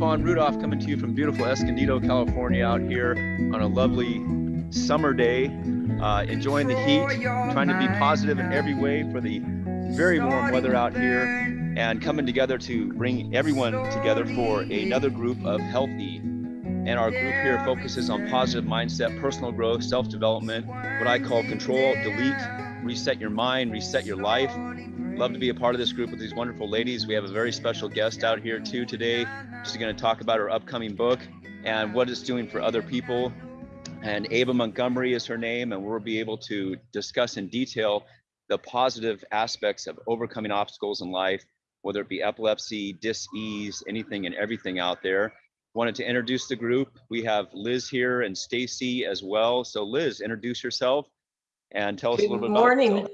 Rudolph coming to you from beautiful Escondido, California, out here on a lovely summer day, uh, enjoying the heat, trying to be positive in every way for the very warm weather out here, and coming together to bring everyone together for another group of healthy. And our group here focuses on positive mindset, personal growth, self development, what I call control, delete, reset your mind, reset your life. Love to be a part of this group with these wonderful ladies. We have a very special guest out here too today. She's going to talk about her upcoming book and what it's doing for other people. And Ava Montgomery is her name, and we'll be able to discuss in detail the positive aspects of overcoming obstacles in life, whether it be epilepsy, dis-ease, anything and everything out there. Wanted to introduce the group. We have Liz here and Stacy as well. So Liz, introduce yourself and tell us a little bit morning. about.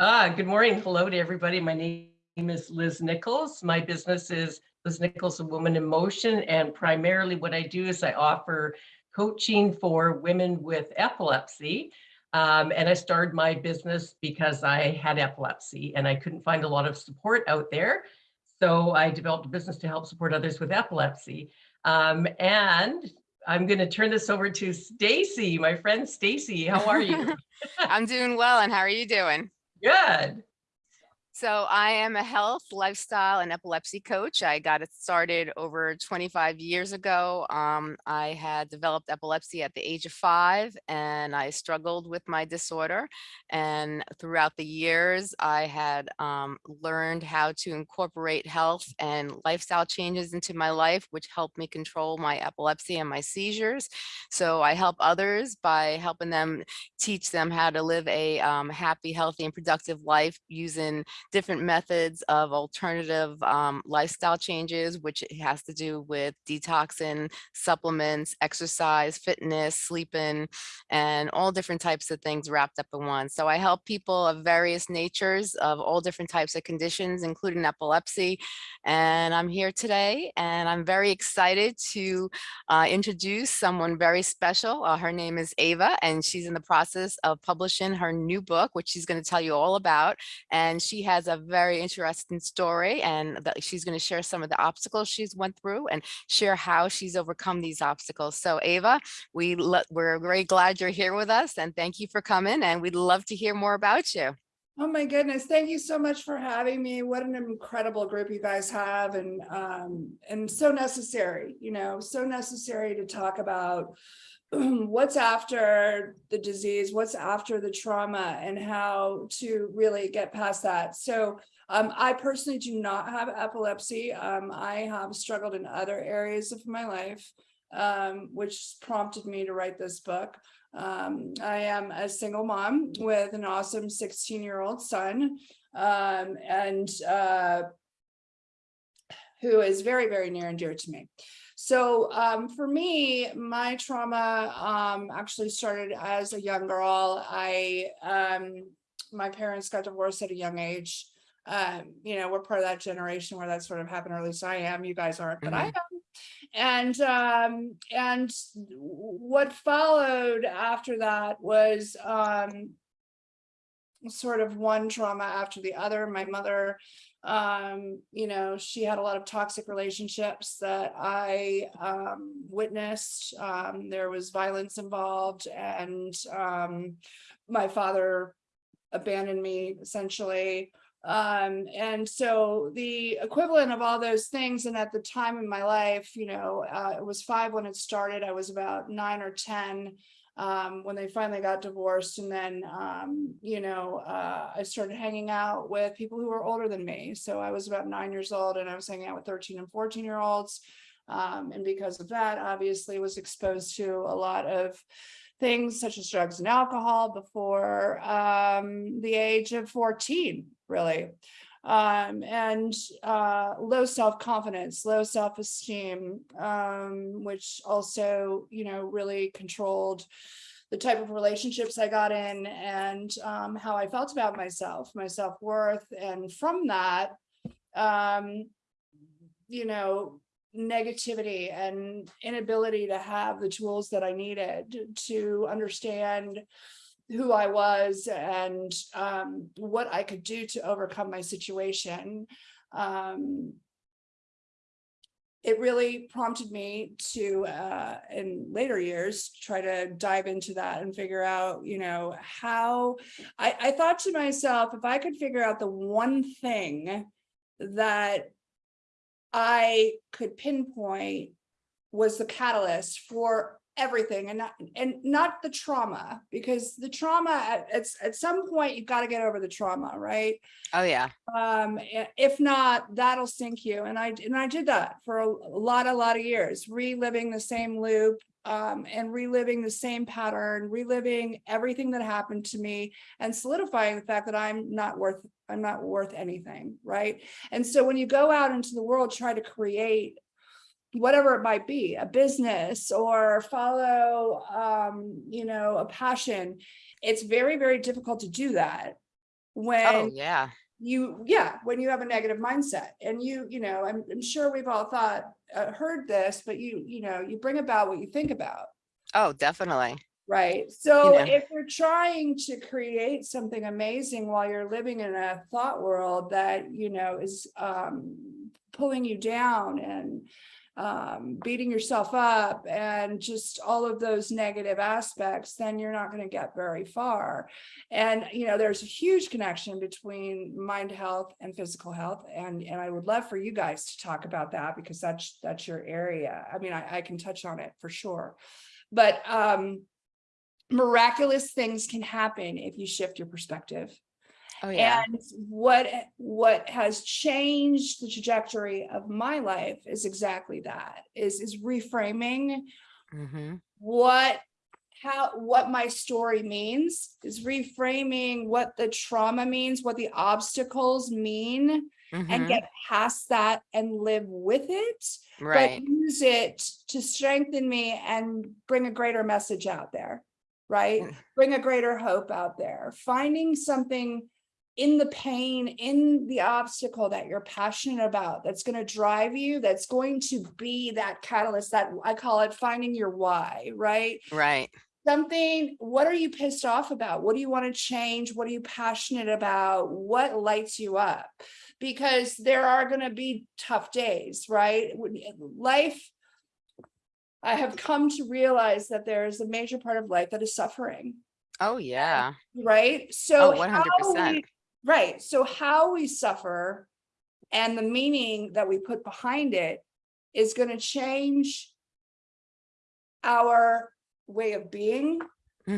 Ah, good morning. Hello to everybody. My name is Liz Nichols. My business is Liz Nichols, a woman in motion. And primarily what I do is I offer coaching for women with epilepsy. Um, and I started my business because I had epilepsy and I couldn't find a lot of support out there. So I developed a business to help support others with epilepsy. Um, and I'm going to turn this over to Stacy, my friend Stacy. How are you? I'm doing well, and how are you doing? Good. So I am a health, lifestyle, and epilepsy coach. I got it started over 25 years ago. Um, I had developed epilepsy at the age of five, and I struggled with my disorder. And throughout the years, I had um, learned how to incorporate health and lifestyle changes into my life, which helped me control my epilepsy and my seizures. So I help others by helping them teach them how to live a um, happy, healthy, and productive life using different methods of alternative um, lifestyle changes, which has to do with detoxing, supplements, exercise, fitness, sleeping, and all different types of things wrapped up in one. So I help people of various natures of all different types of conditions, including epilepsy. And I'm here today and I'm very excited to uh, introduce someone very special. Uh, her name is Ava and she's in the process of publishing her new book, which she's going to tell you all about. And she has a very interesting story and that she's going to share some of the obstacles she's went through and share how she's overcome these obstacles. So Ava, we we're very glad you're here with us and thank you for coming and we'd love to hear more about you. Oh my goodness, thank you so much for having me. What an incredible group you guys have and um and so necessary, you know, so necessary to talk about what's after the disease, what's after the trauma and how to really get past that. So um, I personally do not have epilepsy. Um, I have struggled in other areas of my life, um, which prompted me to write this book. Um, I am a single mom with an awesome 16 year old son um, and uh, who is very, very near and dear to me. So um, for me, my trauma um, actually started as a young girl. I, um, my parents got divorced at a young age. Um, you know, we're part of that generation where that sort of happened, or at least I am. You guys aren't, but I am. And um, and what followed after that was um, sort of one trauma after the other. My mother um you know she had a lot of toxic relationships that i um witnessed um there was violence involved and um my father abandoned me essentially Um, and so the equivalent of all those things, and at the time in my life, you know, uh, it was five when it started. I was about nine or 10 um, when they finally got divorced. And then, um, you know, uh, I started hanging out with people who were older than me. So I was about nine years old and I was hanging out with 13 and 14 year olds. Um, and because of that, obviously was exposed to a lot of things such as drugs and alcohol before um, the age of 14, really. Um, and uh, low self-confidence, low self-esteem, um, which also, you know, really controlled the type of relationships I got in and um, how I felt about myself, my self-worth. And from that, um, you know, negativity and inability to have the tools that I needed to understand who I was and um, what I could do to overcome my situation. Um, it really prompted me to, uh, in later years, try to dive into that and figure out, you know, how I, I thought to myself, if I could figure out the one thing that I could pinpoint was the catalyst for everything and not and not the trauma because the trauma at, at, at some point you've got to get over the trauma right Oh, yeah. um if not that'll sink you and i and i did that for a, a lot a lot of years reliving the same loop um and reliving the same pattern reliving everything that happened to me and solidifying the fact that i'm not worth i'm not worth anything right and so when you go out into the world try to create whatever it might be, a business or follow, um, you know, a passion, it's very, very difficult to do that when Oh, when yeah. you, yeah, when you have a negative mindset and you, you know, I'm, I'm sure we've all thought, uh, heard this, but you, you know, you bring about what you think about. Oh, definitely. Right. So know. if you're trying to create something amazing while you're living in a thought world that, you know, is um, pulling you down and um, beating yourself up and just all of those negative aspects, then you're not going to get very far. And, you know, there's a huge connection between mind health and physical health. And, and I would love for you guys to talk about that because that's, that's your area. I mean, I, I can touch on it for sure. But, um, miraculous things can happen if you shift your perspective. Oh, yeah. And what what has changed the trajectory of my life is exactly that is is reframing hmm what how what my story means is reframing what the trauma means what the obstacles mean and hmm get past that and live with it Right. but use it to strengthen me and bring a greater message out there, right? Mm. Bring a greater hope out there, finding something in the pain, in the obstacle that you're passionate about, that's going to drive you, that's going to be that catalyst that I call it finding your why, right? Right. something what are you pissed off about what do you want to change what are you passionate about what lights you up because there are going to be tough days right eh, life i have come to realize that there is a major part of life that is suffering Oh, yeah. right so Oh, how 100%. we- right so how we suffer and the meaning that we put behind it is going to change our way of being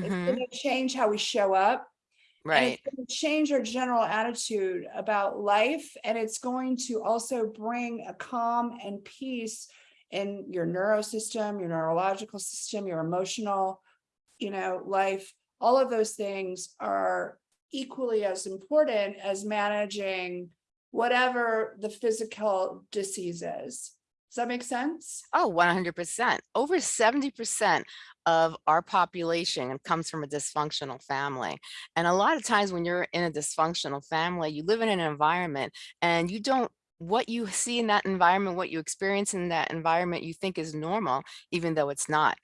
it's hmm going to change how we show up. And Right. it's going to change our general attitude about life. And it's going to also bring a calm and peace in your neurosystem, your neurological system, your emotional, you know, life. All of those things are equally as important as managing whatever the physical disease is. Does that make sense? Oh, 100%. Over 70% of our population comes from a dysfunctional family. And a lot of times when you're in a dysfunctional family, you live in an environment and you don't, what you see in that environment, what you experience in that environment, you think is normal, even though it's not.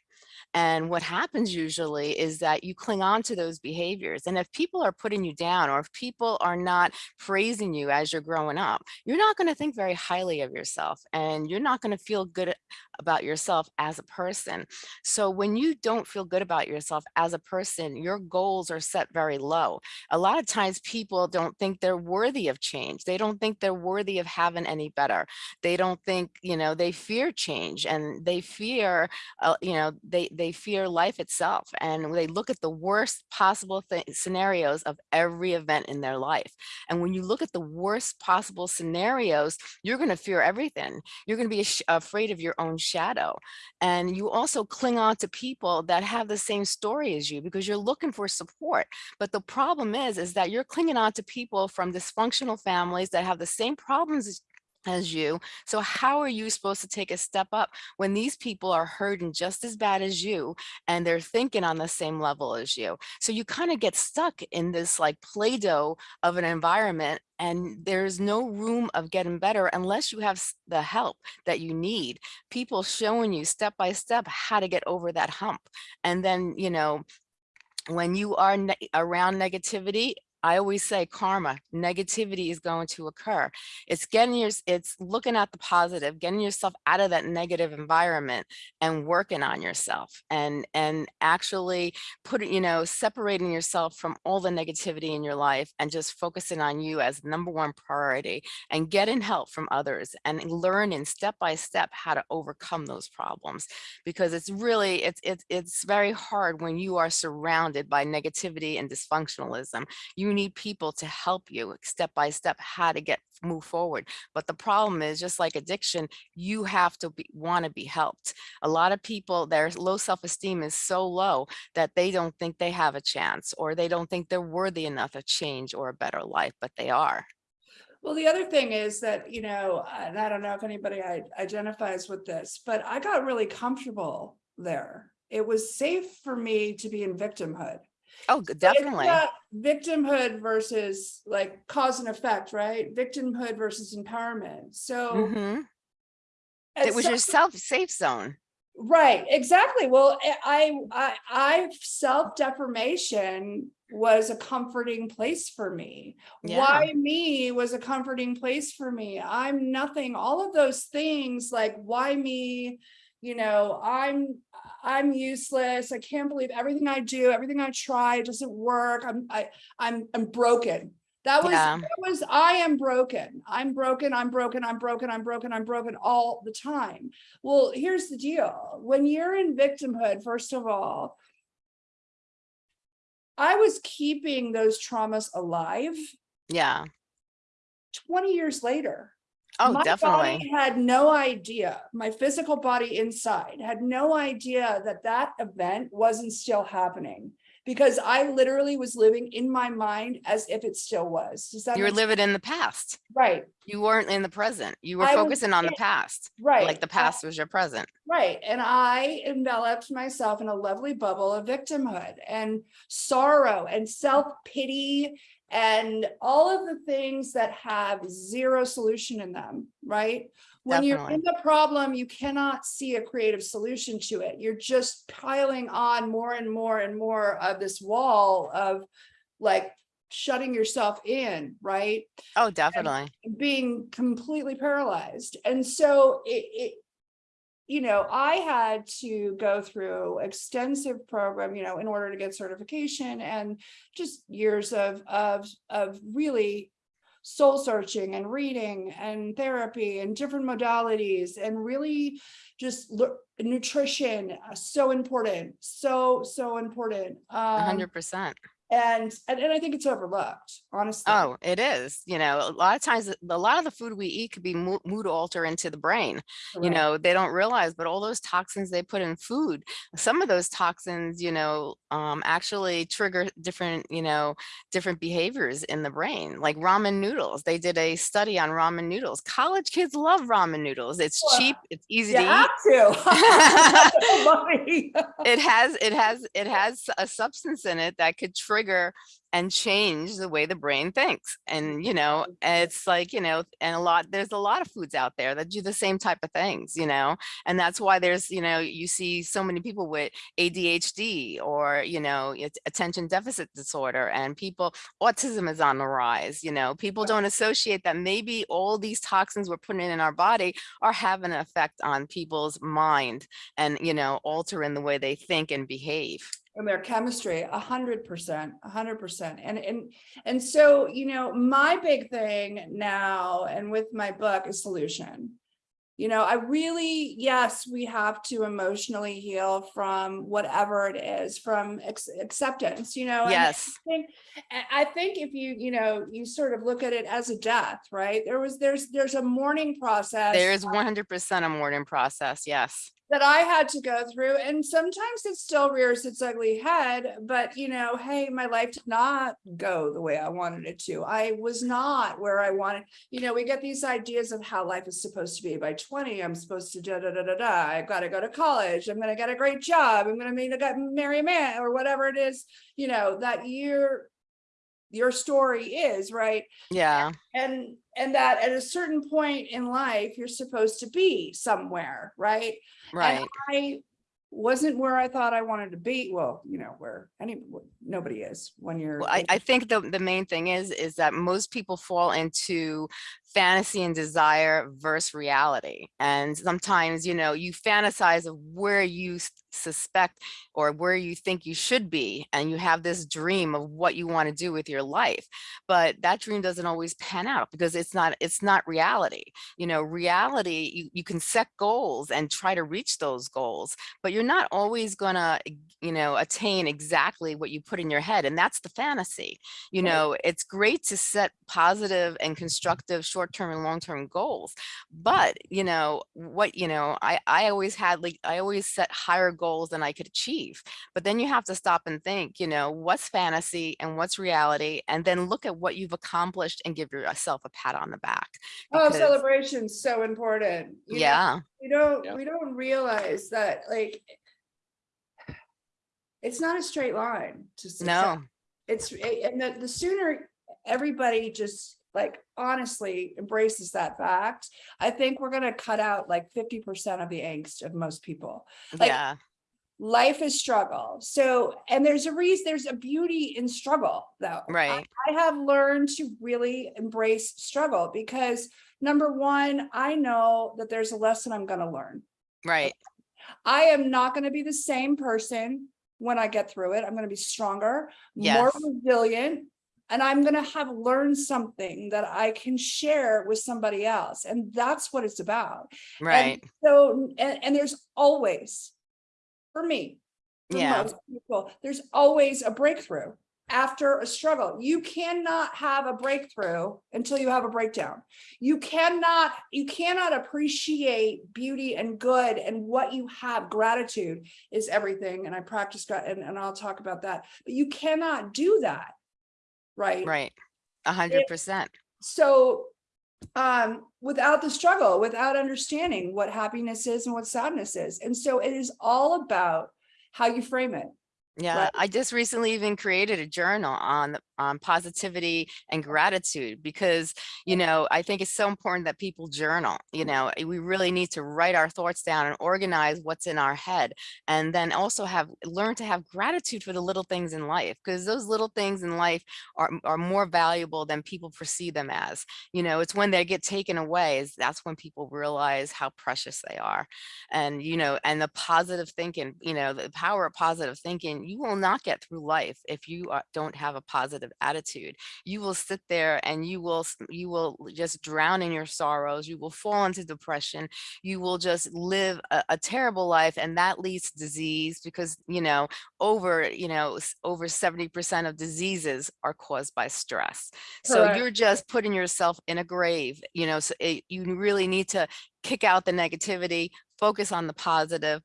And what happens usually is that you cling on to those behaviors. And if people are putting you down or if people are not praising you as you're growing up, you're not going to think very highly of yourself and you're not going to feel good about yourself as a person. So when you don't feel good about yourself as a person, your goals are set very low. A lot of times people don't think they're worthy of change. They don't think they're worthy of having any better. They don't think, you know, they fear change and they fear, uh, you know, they, they fear life itself. And they look at the worst possible scenarios of every event in their life. And when you look at the worst possible scenarios, you're going to fear everything. You're going to be afraid of your own shadow. And you also cling on to people that have the same story as you because you're looking for support. But the problem is, is that you're clinging on to people from dysfunctional families that have the same problems as you. So how are you supposed to take a step up when these people are hurting just as bad as you and they're thinking on the same level as you? So you kind of get stuck in this like Play-Doh of an environment and there's no room of getting better unless you have the help that you need. People showing you step by step how to get over that hump. And then, you know, when you are ne around negativity, I always say karma, negativity is going to occur. It's getting your, it's looking at the positive, getting yourself out of that negative environment and working on yourself and, and actually putting, you know, separating yourself from all the negativity in your life and just focusing on you as number one priority and getting help from others and learning step by step how to overcome those problems because it's really, it's, it's, it's very hard when you are surrounded by negativity and dysfunctionalism. You need people to help you step by step how to get move forward. But the problem is just like addiction, you have to be, want to be helped. A lot of people, their low self-esteem is so low that they don't think they have a chance or they don't think they're worthy enough of change or a better life, but they are. Well, the other thing is that, you know, and I don't know if anybody identifies with this, but I got really comfortable there. It was safe for me to be in victimhood. Oh, definitely. Victimhood versus like cause and effect, right? Victimhood versus empowerment. So mm -hmm. it was your self safe zone. Right, exactly. Well, I, I, I self deformation was a comforting place for me. Yeah. Why me was a comforting place for me. I'm nothing. All of those things like why me, you know, I'm I'm useless. I can't believe everything I do, everything I try, it doesn't work. I'm I I'm I'm broken. That was yeah. that was I am broken. I'm broken. I'm broken. I'm broken. I'm broken. I'm broken all the time. Well, here's the deal. When you're in victimhood, first of all, I was keeping those traumas alive. Yeah. 20 years later. Oh, my definitely. Body had no idea. My physical body inside had no idea that that event wasn't still happening because I literally was living in my mind as if it still was. Does that you were living in the past. Right. You weren't in the present. You were I focusing was, on the past. Right. Like the past was your present. Right. And I enveloped myself in a lovely bubble of victimhood and sorrow and self-pity and all of the things that have zero solution in them, right? When Definitely. you're in the problem, you cannot see a creative solution to it. You're just piling on more and more and more of this wall of like shutting yourself in, right? Oh, definitely. And being completely paralyzed. And so it, it you know, I had to go through extensive program, you know, in order to get certification and just years of, of, of really soul searching and reading and therapy and different modalities and really just nutrition uh, so important so so important um, 100% and, and and I think it's overlooked, honestly. Oh, it is. You know, a lot of times, a lot of the food we eat could be mood alter into the brain. Right. You know, they don't realize, but all those toxins they put in food, some of those toxins, you know, um, actually trigger different, you know, different behaviors in the brain, like ramen noodles. They did a study on ramen noodles. College kids love ramen noodles. It's well, cheap. It's easy to eat. To. it has, it has, it has a substance in it that could trigger trigger and change the way the brain thinks. And, you know, mm-hmm. it's like, you know, and a lot, there's a lot of foods out there that do the same type of things, you know, and that's why there's, you know, you see so many people with ADHD or, you know, attention deficit disorder and people, autism is on the rise, you know, people don't associate that maybe all these toxins we're putting in our body are having an effect on people's mind and, you know, altering the way they think and behave. and their chemistry, a hundred percent. And, and, and so, you know, my big thing now and with my book is solution. You know, I really, yes, we have to emotionally heal from whatever it is, from acceptance, you know. and Yes. I think, I think if you, you know, you sort of look at it as a death, right? There was, there's, there's a mourning process There is 100% a mourning process. Yes. That I had to go through. And sometimes it still rears its ugly head, but you know, hey, my life did not go the way I wanted it to. I was not where I wanted, you know, we get these ideas of how life is supposed to be by 20. I'm supposed to da da da da da. I've got to go to college. I'm going to get a great job. I'm going to meet a guy, marry a man or whatever it is, you know, that your your story is, right? Yeah. and and that at a certain point in life you're supposed to be somewhere right Right. and i wasn't where i thought i wanted to be well you know where any nobody is when you're Well, I, I think the, the main thing is, is that most people fall into fantasy and desire versus reality. And sometimes, you know, you fantasize of where you suspect or where you think you should be. And you have this dream of what you want to do with your life. But that dream doesn't always pan out because it's not, it's not reality. You know, reality, you, you can set goals and try to reach those goals, but you're not always gonna, you know, attain exactly what you put in your head. And that's the fantasy. You know, it's great to set positive and constructive short-term and long-term goals. But, you know, what, you know, I, I always had like, I always set higher goals than I could achieve. But then you have to stop and think, you know, what's fantasy and what's reality? And then look at what you've accomplished and give yourself a pat on the back. oh celebration's so important you know? Yeah, we don't Yeah. we don't realize that like it's not a straight line to success. no, it's and the, the sooner everybody just like honestly embraces that fact i think we're going to cut out like 50 percent of the angst of most people. Like, yeah, life is struggle. So and there's a reason there's a beauty in struggle though. Right, I have learned to really embrace struggle because number one i know that there's a lesson i'm going to learn. Right, I am not going to be the same person when I get through it. I'm going to be stronger, more resilient, and I'm going to have learned something that I can share with somebody else. And that's what it's about. And right. so, and, and there's always, for me, for Yeah. most people, there's always a breakthrough after a struggle. You cannot have a breakthrough until you have a breakdown. You cannot, you cannot appreciate beauty and good and what you have. Gratitude is everything. And I practice and, and I'll talk about that, but you cannot do that. Right. Right. A hundred percent. So um without the struggle without understanding what happiness is and what sadness is and so it is all about how you frame it Yeah, Right. I just recently even created a journal on on positivity and gratitude because, you know, I think it's so important that people journal, you know, eh, we really need to write our thoughts down and organize what's in our head and then also have learn to have gratitude for the little things in life because those little things in life are, are more valuable than people perceive them as. You know, it's when they get taken away is that's when people realize how precious they are and you know and the positive thinking you know the power of positive thinking you will not get through life if you are, don't have a positive attitude. You will sit there and you will you will just drown in your sorrows you will fall into depression you will just live a, a terrible life and that leads to disease because you know over you know over 70 percent of diseases are caused by stress. So you're just putting yourself in a grave you know so it, you really need to kick out the negativity focus on the positive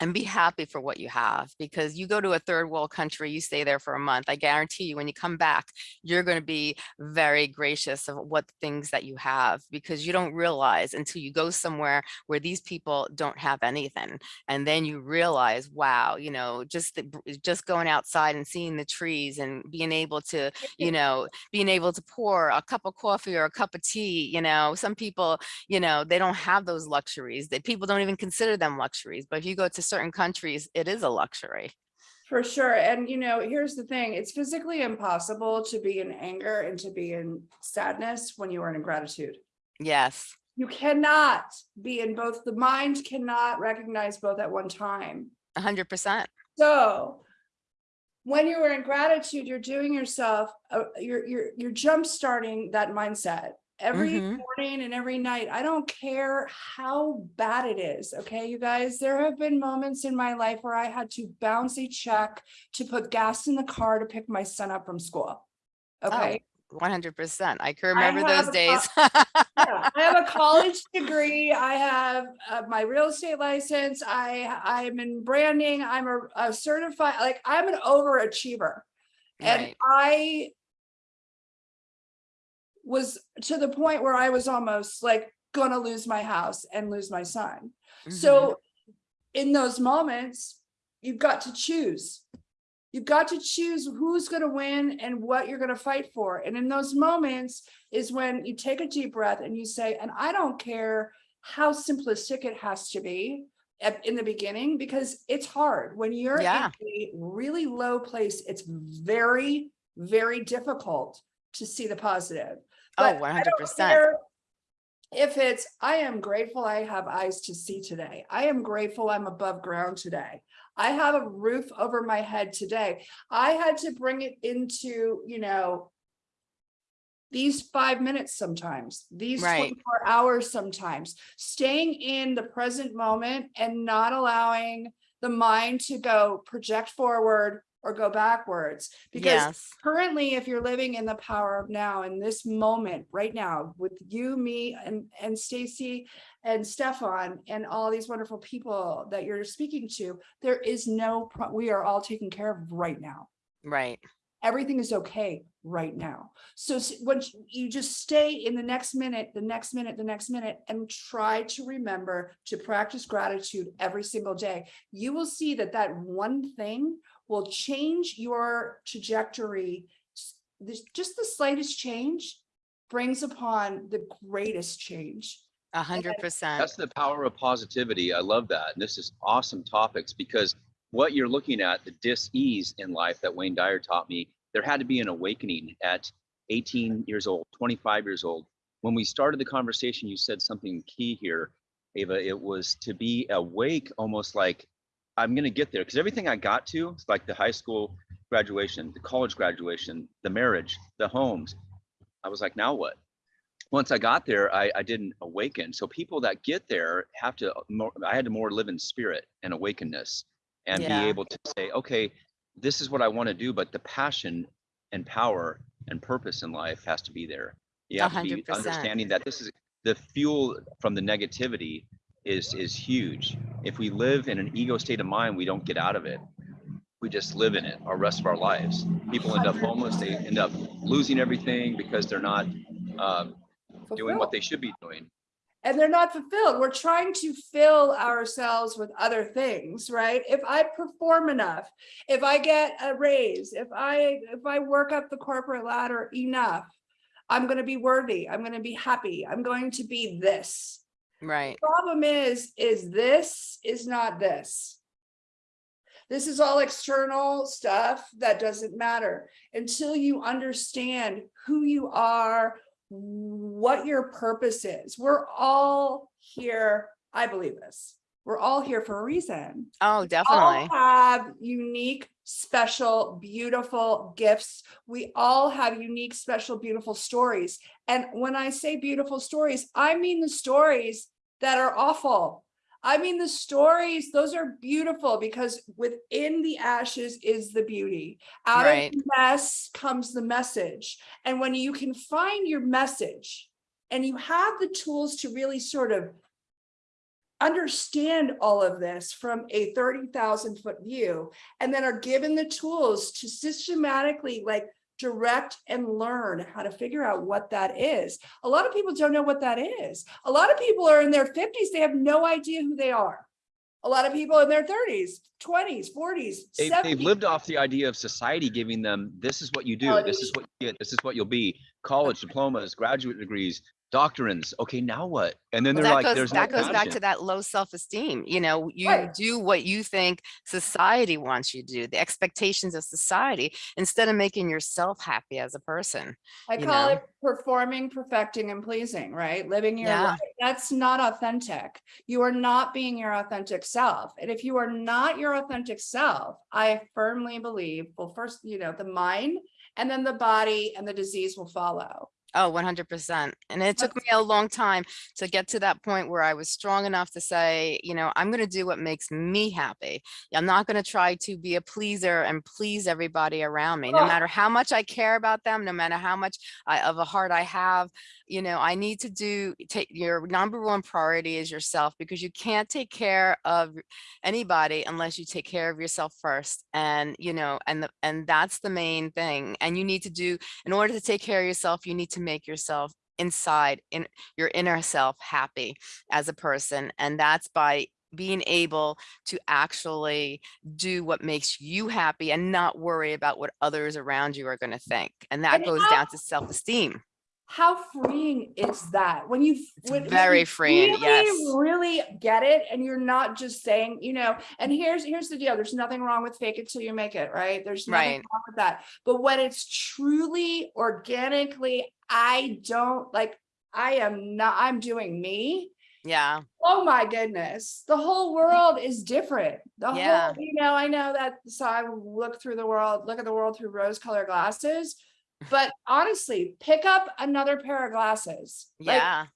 and be happy for what you have because you go to a third world country you stay there for a month i guarantee you when you come back you're going to be very gracious of what things that you have because you don't realize until you go somewhere where these people don't have anything and then you realize wow you know just the, just going outside and seeing the trees and being able to you know being able to pour a cup of coffee or a cup of tea you know some people you know they don't have those luxuries that people don't even consider them luxuries but if you go to certain countries it is a luxury For sure. And you know, here's the thing, it's physically impossible to be in anger and to be in sadness when you are in gratitude. yes You cannot be in both, the mind cannot recognize both at one time. hundred percent So when you are in gratitude, you're doing yourself, uh, you're, you're, you're jump starting that mindset. Every Mhm. morning and every night, I don't care how bad it is, okay, you guys, there have been moments in my life where I had to bounce a check to put gas in the car to pick my son up from school. Okay, 100 percent i can remember those have a days Yeah, I have a college degree. I have uh, my real estate license. I I'm in branding. I'm a, a certified like I'm an overachiever, and I was to the point where I was almost like gonna lose my house and lose my son. Mhm. So in those moments, you've got to choose. You've got to choose who's going to win and what you're going to fight for. And in those moments is when you take a deep breath and you say, and I don't care how simplistic it has to be at, in the beginning, because it's hard. When you're Yeah. in a really low place, it's very, very difficult to see the positive. Oh But I 100 don't percent care If it's, I am grateful I have eyes to see today. I am grateful I'm above ground today. I have a roof over my head today. I had to bring it into, you know, these five minutes sometimes, these Right. twenty-four hours sometimes, staying in the present moment and not allowing the mind to go project forward or go backwards. Because yes currently, if you're living in the power of now, in this moment, right now, with you, me, and, and Stacy and Stefan and all these wonderful people that you're speaking to, there is no, pro- we are all taken care of right now. right Everything is okay right now. So once you just stay in the next minute, the next minute, the next minute, and try to remember to practice gratitude every single day, you will see that that one thing will change your trajectory. This, just the slightest change brings upon the greatest change. a hundred percent That's the power of positivity. I love that. And this is awesome topics because what you're looking at, the dis-ease in life that Wayne Dyer taught me, there had to be an awakening at 18 years old, 25 years old. When we started the conversation, you said something key here, Ava. It was to be awake, almost like I'm going to get there. Because everything I got to, it's like the high school graduation, the college graduation, the marriage, the homes. I was like, now what? once I got there, I, I didn't awaken. So people that get there have to more, I had to more live in spirit and awakenness and Yeah. be able to say, okay, this is what I want to do, but the passion and power and purpose in life has to be there. You have to be understanding that this is the fuel from the negativity is is huge. If we live in an ego state of mind, we don't get out of it. We just live in it our rest of our lives. People end up homeless. They end up losing everything because they're not um, doing what they should be doing. and they're not fulfilled. We're trying to fill ourselves with other things, right? If I perform enough, if I get a raise, if I if I work up the corporate ladder enough, I'm going to be worthy. I'm going to be happy. I'm going to be this. Right Problem is, is this is not this. This is all external stuff that doesn't matter until you understand who you are, what your purpose is. We're all here. I believe this. We're all here for a reason. oh definitely. We All have unique, special, beautiful gifts. We all have unique, special, beautiful stories. And when I say beautiful stories, I mean the stories that are awful. I mean, the stories, those are beautiful because within the ashes is the beauty. Out Right. of the mess comes the message. And when you can find your message and you have the tools to really sort of understand all of this from a 30,000 foot view and then are given the tools to systematically like direct and learn how to figure out what that is. A lot of people don't know what that is. A lot of people are in their 50s, they have no idea who they are. A lot of people in their 30s, 20s, 40s, They've, 70s. they've lived off the idea of society giving them, this is what you do, this is what you get, this is what you'll be. College diplomas, graduate degrees, doctrines. Okay, now what? And then Well, they're that like, goes, there's no that goes back to that low self-esteem, you know, you Right. do what you think society wants you to do, the expectations of society, instead of making yourself happy as a person. I call know? it performing, perfecting, and pleasing, right? Living your Yeah. life. That's not authentic. You are not being your authentic self. And if you are not your authentic self, I firmly believe, well, first, you know, the mind and then the body and the disease will follow. Oh, 100%. And it took me a long time to get to that point where I was strong enough to say, you know, I'm going to do what makes me happy. I'm not going to try to be a pleaser and please everybody around me, no matter how much I care about them, no matter how much I, of a heart I have. You know, I need to do take your number one priority is yourself because you can't take care of anybody unless you take care of yourself first. And, you know, and the, and that's the main thing. And you need to do in order to take care of yourself, you need to make yourself inside in your inner self happy as a person. And that's by being able to actually do what makes you happy and not worry about what others around you are going to think. And that And goes how- down to self-esteem. How freeing is that when you It's when- when very you freeing, really, yes. really get it and you're not just saying, you know, and here's here's the deal. There's nothing wrong with fake it till you make it, right? There's nothing Right. wrong with that. But when it's truly organically, I don't like I am not I'm doing me. Yeah. Oh my goodness, the whole world is different. The Yeah. whole, you know, I know that so I look through the world, look at the world through rose colored glasses. But honestly, pick up another pair of glasses. Like- Yeah.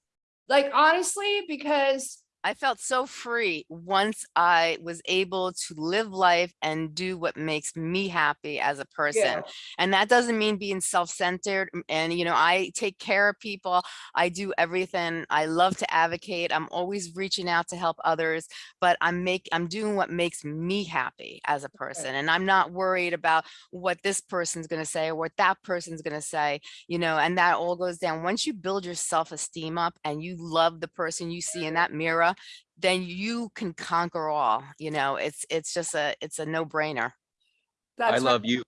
Like, honestly, because I felt so free once I was able to live life and do what makes me happy as a person. yeah, And that doesn't mean being self-centered. And, you know, I take care of people. I do everything. I love to advocate. I'm always reaching out to help others, but I'm make I'm doing what makes me happy as a person. And I'm not worried about what this person's going to say or what that person's going to say, you know, and that all goes down. Once you build your self-esteem up and you love the person you see in mm-hmm. that mirror, then you can conquer all, you know, it's, it's just a, it's a no brainer. I love you.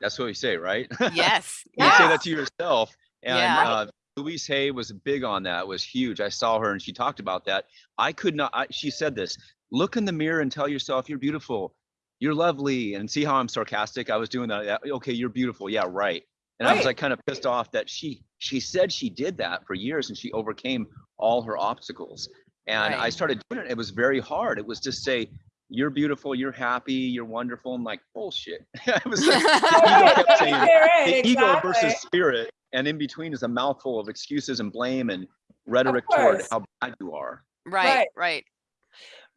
That's what we say, right? Yes. You say that to yourself. And Yeah. uh, Louise Hay was big on that, was huge. I saw her and she talked about that. I could not, I, she said this, look in the mirror and tell yourself you're beautiful, you're lovely. And see how I'm sarcastic? I was doing that. yeah, Okay, you're beautiful. Yeah, right. And I was like kind of pissed off that she, she said she did that for years and she overcame all her obstacles. And I started doing it. It was very hard. It was just say, you're beautiful, you're happy, you're wonderful. I'm like, bullshit. it was like, the ego kept saying, Right, the ego exactly. versus spirit and in between is a mouthful of excuses and blame and rhetoric toward how bad you are Right, Right. right.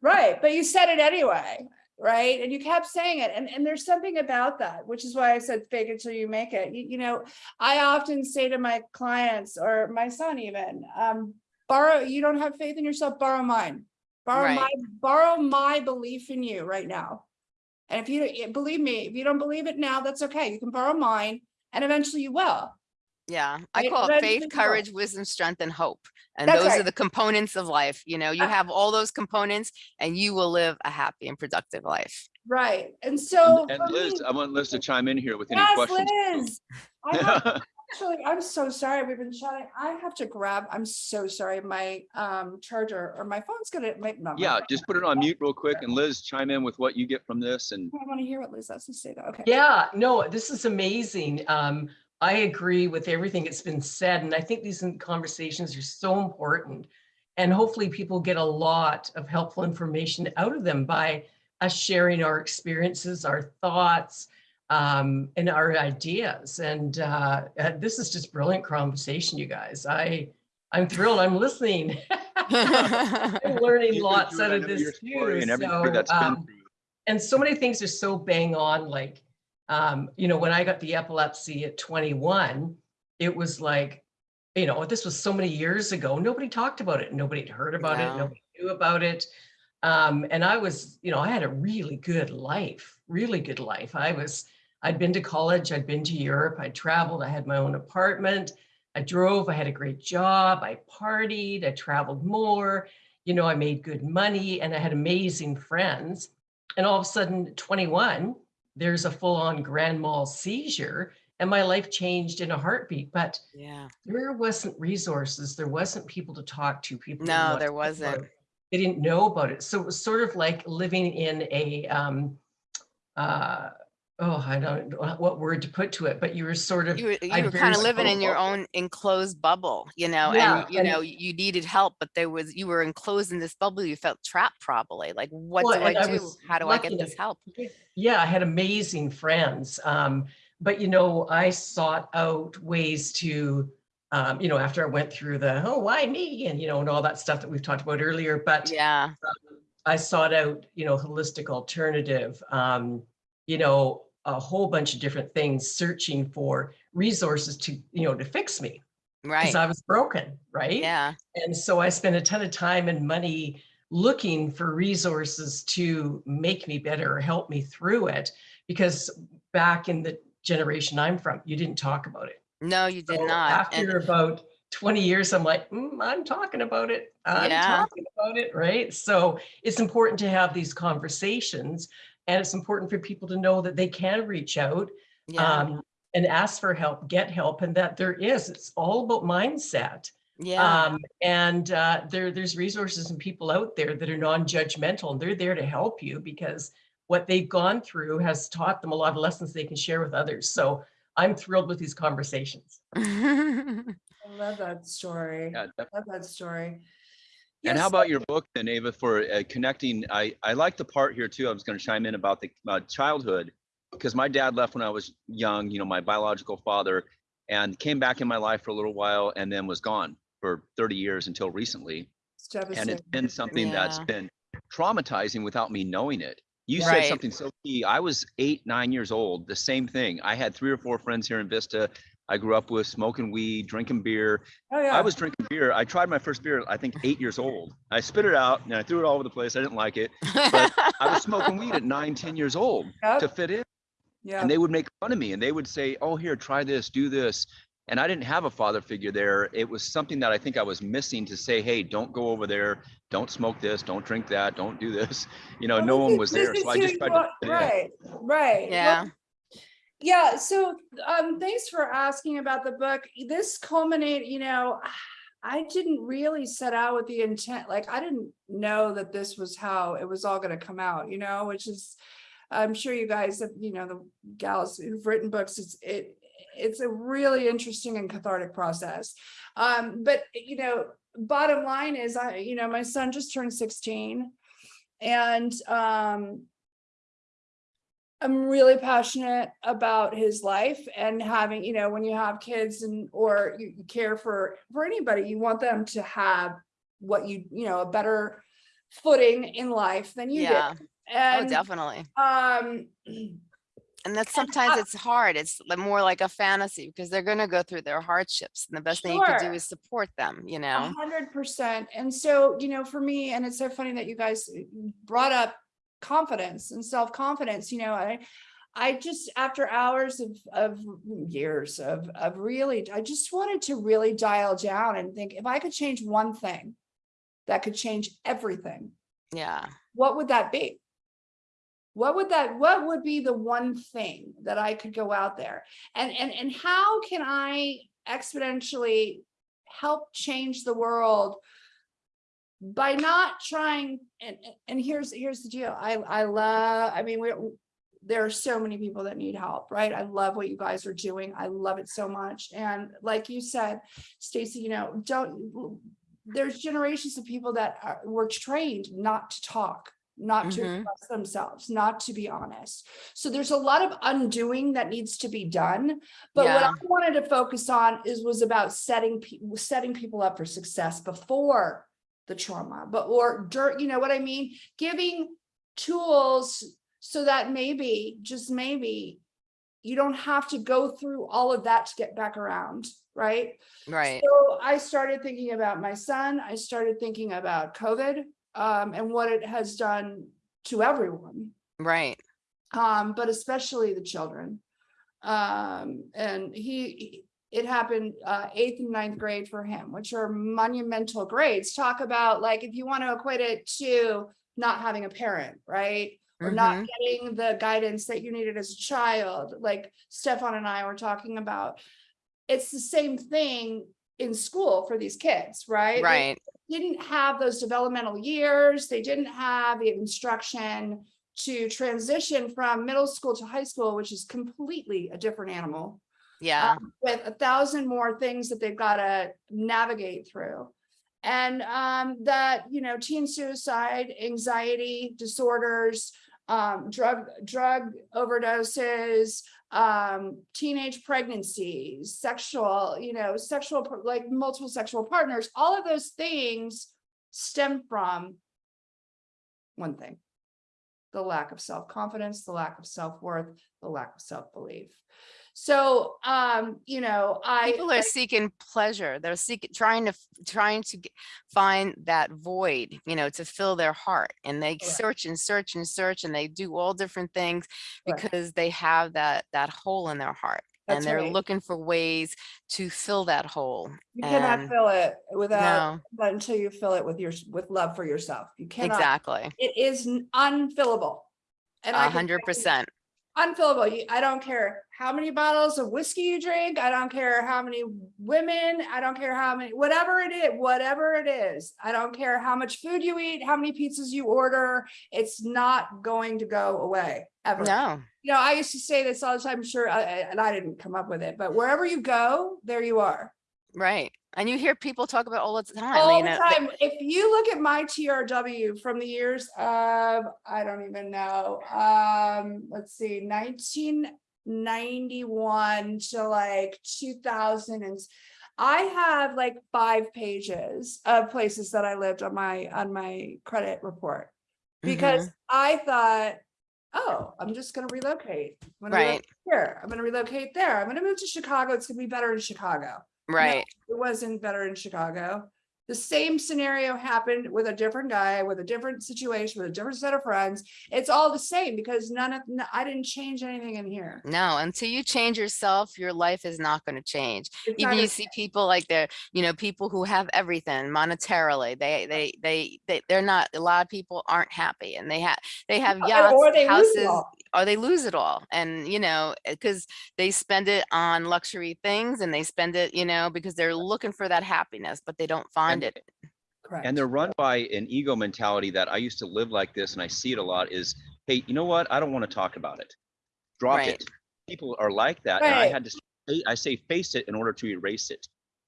Right, but you said it anyway, right? And you kept saying it, and, and there's something about that, which is why I said fake it till you make it. You, you know, I often say to my clients or my son even, um, borrow, you don't have faith in yourself, borrow mine. Borrow Right. my, borrow my belief in you right now. And if you, it- believe me, if you don't believe it now, that's okay. You can borrow mine and eventually you will. Yeah, I call it eventually faith, you will. courage, wisdom, strength, and hope. And That's those are the components of life. You know, you Uh, have all those components and you will live a happy and productive life. Right, and so. and, and liz me- i want liz to chime in here with any Yes, questions Liz. I have Actually, I'm so sorry. We've been chatting. I have to grab, I'm so sorry. My um charger or my phone's gonna make. no, yeah phone- just put it on mute real quick and liz chime in with what you get from this and I want to hear what Liz has to say though. Okay. Yeah, no, this is amazing. Um, I agree with everything that's been said, and I think these conversations are so important. And hopefully people get a lot of helpful information out of them by us sharing our experiences, our thoughts, um, and our ideas. And uh, uh, this is just brilliant conversation, you guys. I, I'm thrilled. I'm listening. I'm learning You've lots out of this too. and everything So, um, and so many things are so bang on like um you know when i got the epilepsy at 21 it was like you know this was so many years ago nobody talked about it nobody had heard about it nobody knew about it. Um, and I was, you know, I had a really good life, really good life. I was, I'd been to college, I'd been to Europe, I traveled, I had my own apartment. I drove, I had a great job, I partied, I traveled more, you know, I made good money and I had amazing friends. And all of a sudden, 21, there's a full-on grand mal seizure and my life changed in a heartbeat. But Yeah. there wasn't resources, there wasn't people to talk to, people. No, there wasn't. They didn't know about it. So it was sort of like living in a, um, uh, oh, I don't know what word to put to it, but you were sort of You were, you were kind of living in your own enclosed bubble, you know, Yeah, and you and- know, you needed help, but there was, you were enclosed in this bubble. You felt trapped probably. Like, what Well, do I I do? How do I get this help? Yeah, I had amazing friends. Um, but you know, I sought out ways to, um, you know, after I went through the, oh, why me? And, you know, and all that stuff that we've talked about earlier, but Yeah. I sought out, you know, holistic alternative, um, you know, a whole bunch of different things, searching for resources to, you know, to fix me Right. because I was broken, right? Yeah. And so I spent a ton of time and money looking for resources to make me better or help me through it. Because back in the generation I'm from, you didn't talk about it. No, you did So not. And After about 20 years, I'm like, "Mm, I'm talking about it. I'm Yeah. talking about it, right? So it's important to have these conversations and it's important for people to know that they can reach out yeah. um, and ask for help, get help, and that there is, it's all about mindset. Yeah. Um, and uh, there, there's resources and people out there that are non-judgmental and they're there to help you because what they've gone through has taught them a lot of lessons they can share with others. So I'm thrilled with these conversations. I love that story. Yeah, def- Love that story. And how about your book then, Ava, for uh, connecting? I, I like the part here too. I was going to chime in about the uh, childhood because my dad left when I was young, you know, my biological father, and came back in my life for a little while and then was gone for 30 years until recently. It's And it's been something that's been traumatizing without me knowing it. You said something so key. I was eight, nine years old, the same thing. I had three or four friends here in Vista. I grew up with smoking weed, drinking beer, Oh, yeah. I was drinking beer. I tried my first beer, I think eight years old. I spit it out and I threw it all over the place. I didn't like it. But I was smoking weed at nine, 10 years old Yep, to fit in. Yeah. And they would make fun of me and they would say, Oh, here, try this, do this. And I didn't have a father figure there. It was something that I think I was missing to say, Hey, don't go over there. Don't smoke this. Don't drink that. Don't do this. You know, Well, no one was there. So I just you tried to. are- fit in. Right, right. Well, Yeah. So um thanks for asking about the book. This culminate, you know, I didn't really set out with the intent, like I didn't know that this was how it was all going to come out, you know, which is I'm sure you guys have, you know, the gals who've written books, it's it it's a really interesting and cathartic process. Um, but you know, bottom line is I, you know, my son just turned 16 and um I'm really passionate about his life and having, you know, when you have kids and or you you care for for anybody, you want them to have what you, you know, a better footing in life than you Yeah. did. Oh, definitely. um And that's And sometimes it's hard. It's more like a fantasy because they're going to go through their hardships and the best thing you can do is support them, you know? hundred percent. And so, you know, for me, and it's so funny that you guys uh, brought up confidence and self-confidence, you know, I, I just, after hours of, of years of, of really, I just wanted to really dial down and think if I could change one thing that could change everything, Yeah. what would that be? What would that, what would be the one thing that I could go out there? And, and, and how can I exponentially help change the world by not trying, and, and- here's, here's the deal. I, I love, I mean, we, there are so many people that need help, right? I love what you guys are doing. I love it so much. And like you said, Stacy, you know, don't, there's generations of people that are, were trained not to talk, not to Mhm. express themselves, not to be honest. So there's a lot of undoing that needs to be done. But what I wanted to focus on is was about setting people setting people up for success before the trauma, but or dirt, you know what I mean? Giving tools so that maybe, just maybe, you don't have to go through all of that to get back around, right? Right. So I started thinking about my son. I started thinking about COVID. um, and what it has done to everyone, Right. um, but especially the children. Um, and he, it happened, uh, eighth and ninth grade for him, which are monumental grades. Talk about like, if you want to equate it to not having a parent, right? Or not Mhm. getting the guidance that you needed as a child, like Stefan and I were talking about. It's the same thing in school for these kids, right? They Right. Didn't have those developmental years, they didn't have the instruction to transition from middle school to high school, which is completely a different animal. Yeah. um, With a thousand more things that they've got to navigate through. And um, that, you know, teen suicide, anxiety disorders, um, drug, drug overdoses, um, teenage pregnancies, sexual, you know, sexual, like multiple sexual partners, all of those things stem from one thing, the lack of self-confidence, the lack of self-worth, the lack of self-belief. So, um, you know, I. People are seeking pleasure. They're seeking, trying to, trying to find that void, you know, to fill their heart. And they Correct. search and search and search and they do all different things Right. because they have that, that hole in their heart. That's And they're right. looking for ways to fill that hole. You cannot fill it without, No, until you fill it with your, with love for yourself. You cannot, exactly. it is unfillable. And I A hundred percent Unfillable. I don't care how many bottles of whiskey you drink. I don't care how many women, I don't care how many, whatever it is, whatever it is. I don't care how much food you eat, how many pizzas you order. It's not going to go away ever. No, You know, I used to say this all the time, sure, I- I- and I didn't come up with it, but wherever you go, there you are. right. And you hear people talk about all the time. All you the know, they- time. If you look at my TRW from the years of, I don't even know, um, let's see, nineteen ninety-one to like two thousand and I have like five pages of places that I lived on my, on my credit report. Because Mhm. I thought, oh, I'm just gonna relocate. I'm gonna relocate Right, Here, I'm gonna relocate there. I'm gonna move to Chicago. It's gonna be better in Chicago right. it wasn't better in Chicago. The same scenario happened with a different guy, with a different situation, with a different set of friends. It's all the same because none of, I didn't change anything in here. No, until you change yourself, your life is not going to change. It's Even you see people like they're, you know, people who have everything monetarily, they, they, they, they, they're not, a lot of people aren't happy and they have, they have yachts, they houses. Or they lose it all. And, you know, eh, because they spend it on luxury things and they spend it, you know, because they're looking for that happiness, but they don't find it. Correct. And they're run by an ego mentality that I used to live like this and I see it a lot is, hey, you know what? I don't want to talk about it. Drop Right. it. People are like that. And I had to, say- I say face it in order to erase it.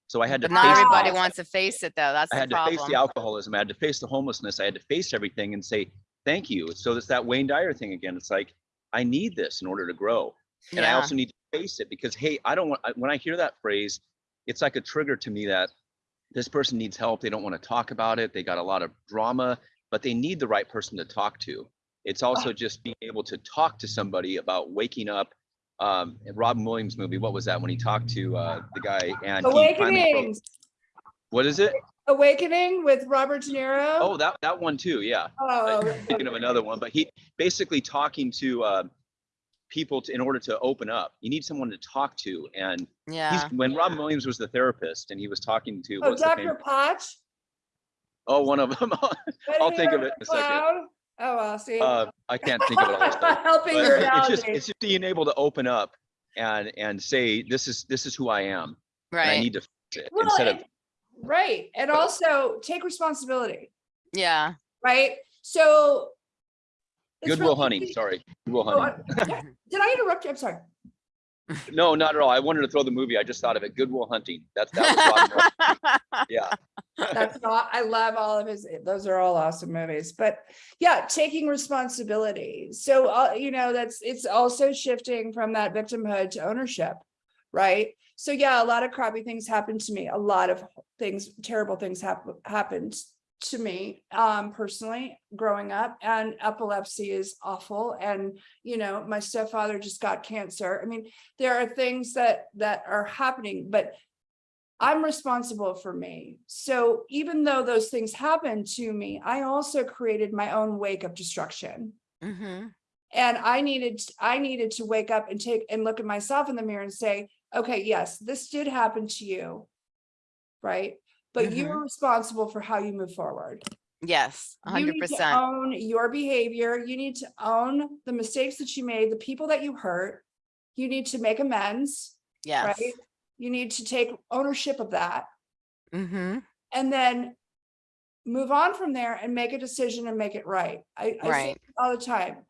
So I had to But not the everybody al- wants to face it though. That's I the had to face the alcoholism. I had to face the homelessness. I had to face everything and say, thank you. So it's that Wayne Dyer thing again. It's like, I need this in order to grow. And I also need to face it because, hey, I don't want, when I hear that phrase, it's like a trigger to me that this person needs help. They don't want to talk about it. They got a lot of drama, but they need the right person to talk to. It's also just being able to talk to somebody about waking up. Um, in Robin Williams movie, what was that when he talked to uh, the guy and he finally Awakening, what is it? Awakening with Robert De Niro. Oh, that that one too. Yeah. Oh, thinking of another one, but he basically talking to uh, people to, in order to open up. You need someone to talk to, and yeah. he's when Robin Williams was the therapist and he was talking to oh, Dr. famous, Patch. oh one of them. I'll think of it in a second. Clown. Oh, well, see. uh, I can't think of it all. the time. Helping But your it's just analogy. it's just being able to open up and and say this is this is who I am. And I need to fix it Well, instead of and- Right, and also take responsibility, Yeah. right? So. Good Will really Hunting. easy- Sorry, Good Will Oh, Hunting. I- yeah, Did I interrupt you? I'm sorry. No, not at all. I wanted to throw the movie. I just thought of it. Good Will Hunting. That's that was yeah. That's not, I love all of his, those are all awesome movies, but yeah, taking responsibility. So, uh, you know, that's, it's also shifting from that victimhood to ownership, right? So yeah, a lot of crappy things happened to me. A lot of things, terrible things hap- happened to me, um, personally, growing up and epilepsy is awful. And, you know, my stepfather just got cancer. I mean, there are things that, that are happening, but I'm responsible for me. So even though those things happened to me, I also created my own wake of destruction. hmm And I needed, I needed to wake up and take and look at myself in the mirror and say, okay, yes, this did happen to you. Right? But you Mhm. are responsible for how you move forward. Yes, You hundred need to. Own your behavior. You need to own the mistakes that you made, the people that you hurt. You need to make amends, Yes. right? You need to take ownership of that Mm -hmm. and then move on from there and make a decision and make it right. I, I say Right. it all the time.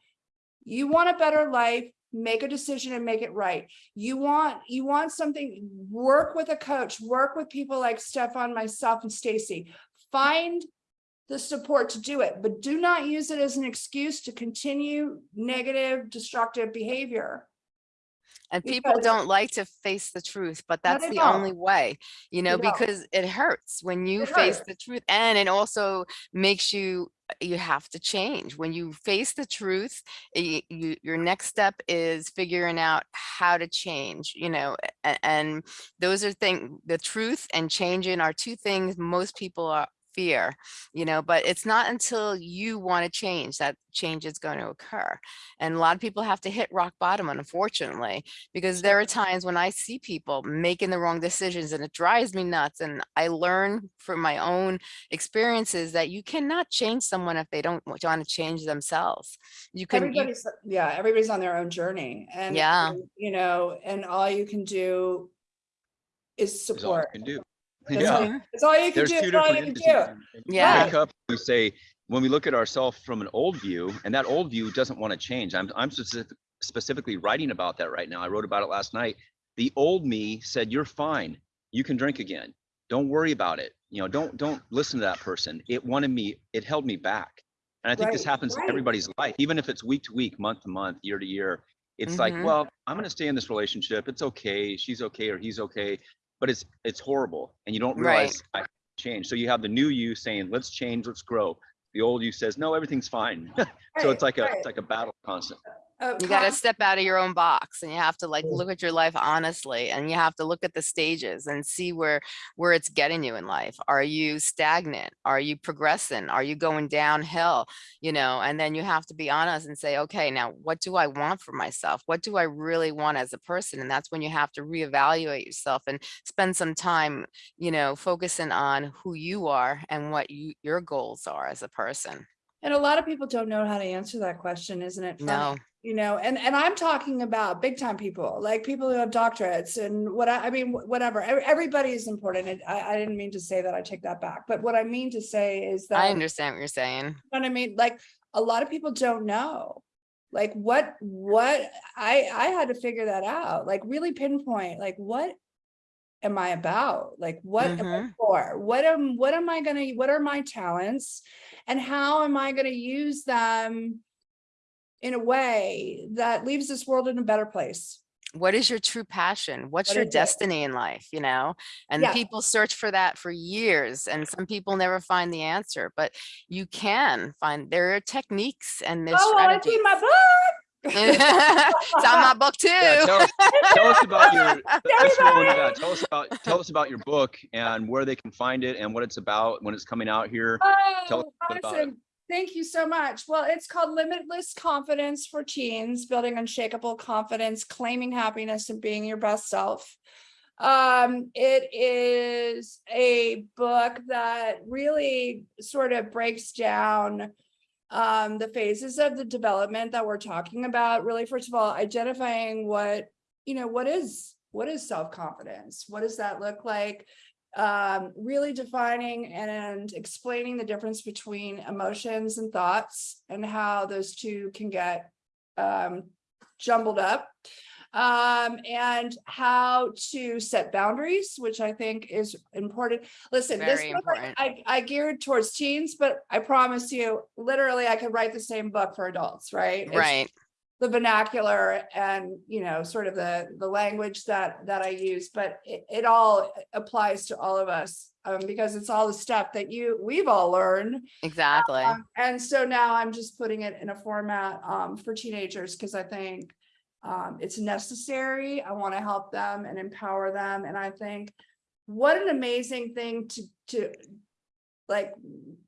You want a better life, make a decision and make it right. You want, you want something, work with a coach, work with people like Stefan, myself and Stacy. Find the support to do it, but do not use it as an excuse to continue negative, destructive behavior. And people Because- don't like to face the truth, but that's the only way, you know, because it hurts when you It face hurts. the truth. And it also makes you, you have to change. When you face the truth, you, you, your next step is figuring out how to change, you know, a- and those are things, the truth and changing are two things most people are fear, you know, but it's not until you want to change that change is going to occur. And a lot of people have to hit rock bottom, unfortunately, because there are times when I see people making the wrong decisions and it drives me nuts. And I learn from my own experiences that you cannot change someone if they don't want to change themselves. You can, you- yeah, everybody's on their own journey and. Yeah. You know, and all you can do is Is all you support. can do. That's Yeah. all That's all you can There's do, two that's all you different can do. entities. Yeah. Wake up, we say, when we look at ourselves from an old view, and that old view doesn't want to change. I'm, I'm specific- specifically writing about that right now. I wrote about it last night. The old me said, you're fine. You can drink again. Don't worry about it. You know, don't, don't listen to that person. It wanted me, it held me back. And I think this Right, happens in everybody's life, even if it's week to week, month to month, year to year. It's like, Mhm. well, I'm going to stay in this relationship. It's okay. She's okay or he's okay. But it's, it's horrible. And you don't Right. realize I change. So you have the new you saying, let's change, let's grow. The old you says, no, everything's fine. So it's like a, Right, it's like a battle constant. Uh, you got to step out of your own box and you have to like look at your life honestly and you have to look at the stages and see where where it's getting you in life. Are you stagnant? Are you progressing? Are you going downhill? You know and then you have to be honest and say okay now what do i want for myself? What do i really want as a person? And that's when you have to reevaluate yourself and spend some time you know focusing on who you are and what you your goals are as a person And a lot of people don't know how to answer that question, isn't it? no You know, and, and I'm talking about big time people, like people who have doctorates and what I, I mean, whatever, everybody is important. And I, I didn't mean to say that, I take that back. But what I mean to say is that. i understand what you're saying You know what I mean? Like, a lot of people don't know. Like what, what, I, I had to figure that out, like really pinpoint, like what am I about? Like, what am I mm-hmm. for? What am, what am I gonna, what are my talents? And how am I gonna use them in a way that leaves this world in a better place? what is your true passion what's What your is it? destiny in life you know and Yeah. people search for that for years and some people never find the answer but you can find there are techniques and there's Oh, strategies in my book. It's on my book too Yeah, tell, us, tell us about your, yeah, tell us about, tell us about your book and where they can find it and what it's about when it's coming out here. Oh, a bit about it. awesome. Thank you so much. Well, it's called Limitless Confidence for Teens, Building Unshakable Confidence, Claiming Happiness and Being Your Best Self. Um, it is a book that really sort of breaks down um, the phases of the development that we're talking about. Really, first of all, identifying what, you know, what is, what is self-confidence? What does that look like? um, really defining and explaining the difference between emotions and thoughts and how those two can get um, jumbled up. Um, and how to set boundaries, which I think is important. Listen, this Very book, I- important. I, I geared towards teens, but I promise you, literally, I could write the same book for adults, right? It's right the vernacular and you know sort of the the language that that i use but it, it all applies to all of us um, because it's all the stuff that you we've all learned exactly um, and so now i'm just putting it in a format um, for teenagers because i think um, it's necessary i want to help them and empower them and i think what an amazing thing to, to, like,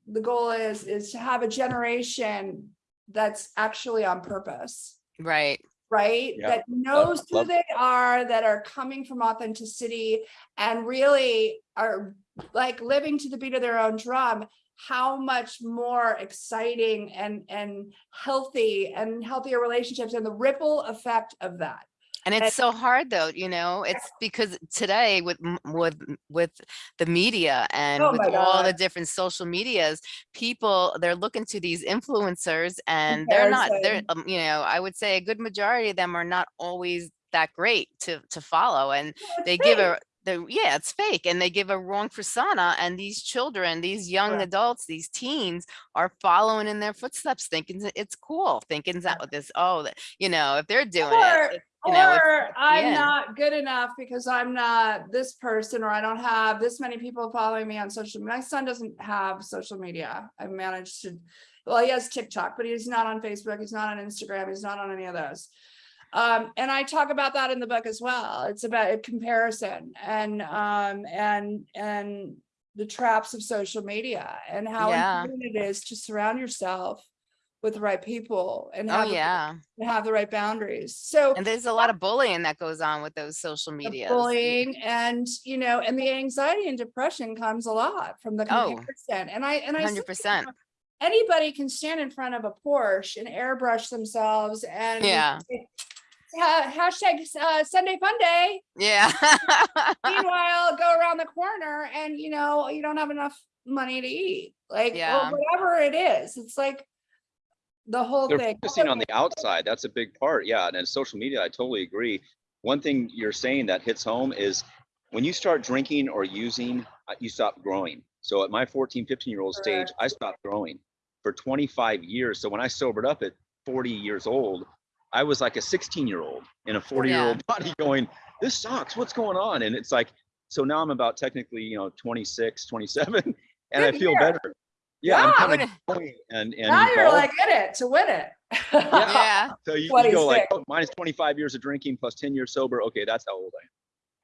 the goal is, is to have a generation that's actually on purpose Right. right? Yeah, That knows who love- they are, that are coming from authenticity and really are like living to the beat of their own drum. How much more exciting and, and healthy and healthier relationships and the ripple effect of that. And And- it's so hard though, you know, it's because today with, with, with the media and Oh with all the different social medias, people, they're looking to these influencers and they're not, they're, um, you know, I would say a good majority of them are not always that great to, to follow. And they give a, the, yeah, it's fake and they give a wrong persona and these children, these young Correct. adults, these teens are following in their footsteps, thinking it's cool, thinking that with this, oh, you know, if they're doing Or, it, you know, or I'm yeah. not good enough because I'm not this person, or I don't have this many people following me on social. My son doesn't have social media. I managed to, well, he has TikTok, but he's not on Facebook. He's not on Instagram. He's not on any of those. Um, and I talk about that in the book as well. It's about a comparison and, um, and, and the traps of social media and how Yeah. important it is to surround yourself with the right people and oh have, the- yeah. and have the right boundaries. So And there's a lot of bullying that goes on with those social media bullying and, you know, and the anxiety and depression comes a lot from the Oh. comparison. And I, and I. say, Hundred percent. Anybody can stand in front of a Porsche and airbrush themselves and. Yeah. Say, "Ha- Hashtag uh, Sunday fun day. Yeah. Meanwhile, go around the corner and, you know, you don't have enough money to eat, like, or Yeah. whatever it is. It's like the whole They're thing. focusing on the outside. That's a big part. Yeah. And then social media, I totally agree. One thing you're saying that hits home is when you start drinking or using, uh, you stop growing. So at my 14, 15 year old stage, I stopped growing for 25 years. So when I sobered up at 40 years old, I was like a 16 year old in a 40 year old body going, this sucks. What's going on? And it's like, so now I'm about technically, you know, 26, 27, and I feel year. better. Yeah, I'm Yeah. kind Would- of going and and Now you're like in it to win it. Yeah. So you, you go like oh, minus 25 years of drinking plus 10 years sober. Okay, that's how old I am,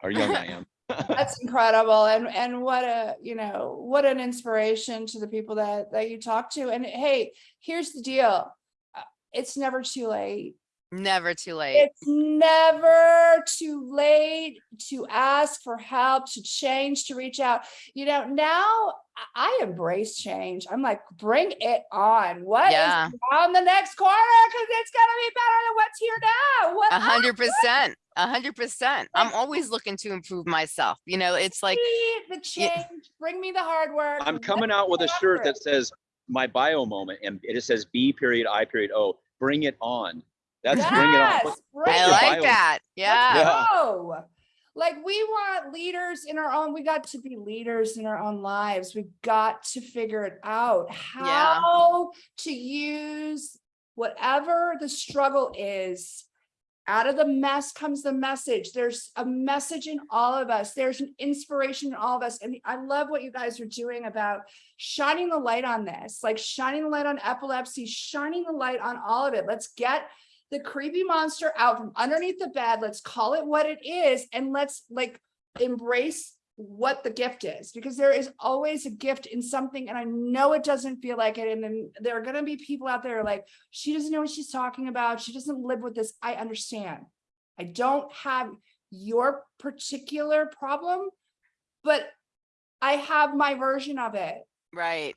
or young I am. That's incredible. And, and what a, you know, what an inspiration to the people that, that you talk to. And hey, here's the deal. Uh, It's never too late. Never too late. It's never too late to ask for help, to change, to reach out. You know, now I- I embrace change. I'm like, bring it on. What is Yeah. on the next corner? Cause it's gonna be better than what's here now. What A hundred percent. A hundred percent. I'm always looking to improve myself. You know, it's like, me the Yeah. change, bring me the hard work. I'm let's coming out with a shirt that says my bio moment, and it just says B period I period O. Bring it on. That's bring it on. Yes, bring I like bio- that. Yeah. Let's Yeah. go. Like we want leaders in our own, we got to be leaders in our own lives. We've got to figure it out. Yeah. How to use whatever the struggle is. Out of the mess comes the message. There's a message in all of us. There's an inspiration in all of us. And I love what you guys are doing about shining the light on this, like shining the light on epilepsy, shining the light on all of it. Let's get the creepy monster out from underneath the bed. Let's call it what it is. And let's like embrace what the gift is because there is always a gift in something. And I know it doesn't feel like it. And then there are going to be people out there like, she doesn't know what she's talking about. She doesn't live with this. I understand. I don't have your particular problem, but I have my version of it Right.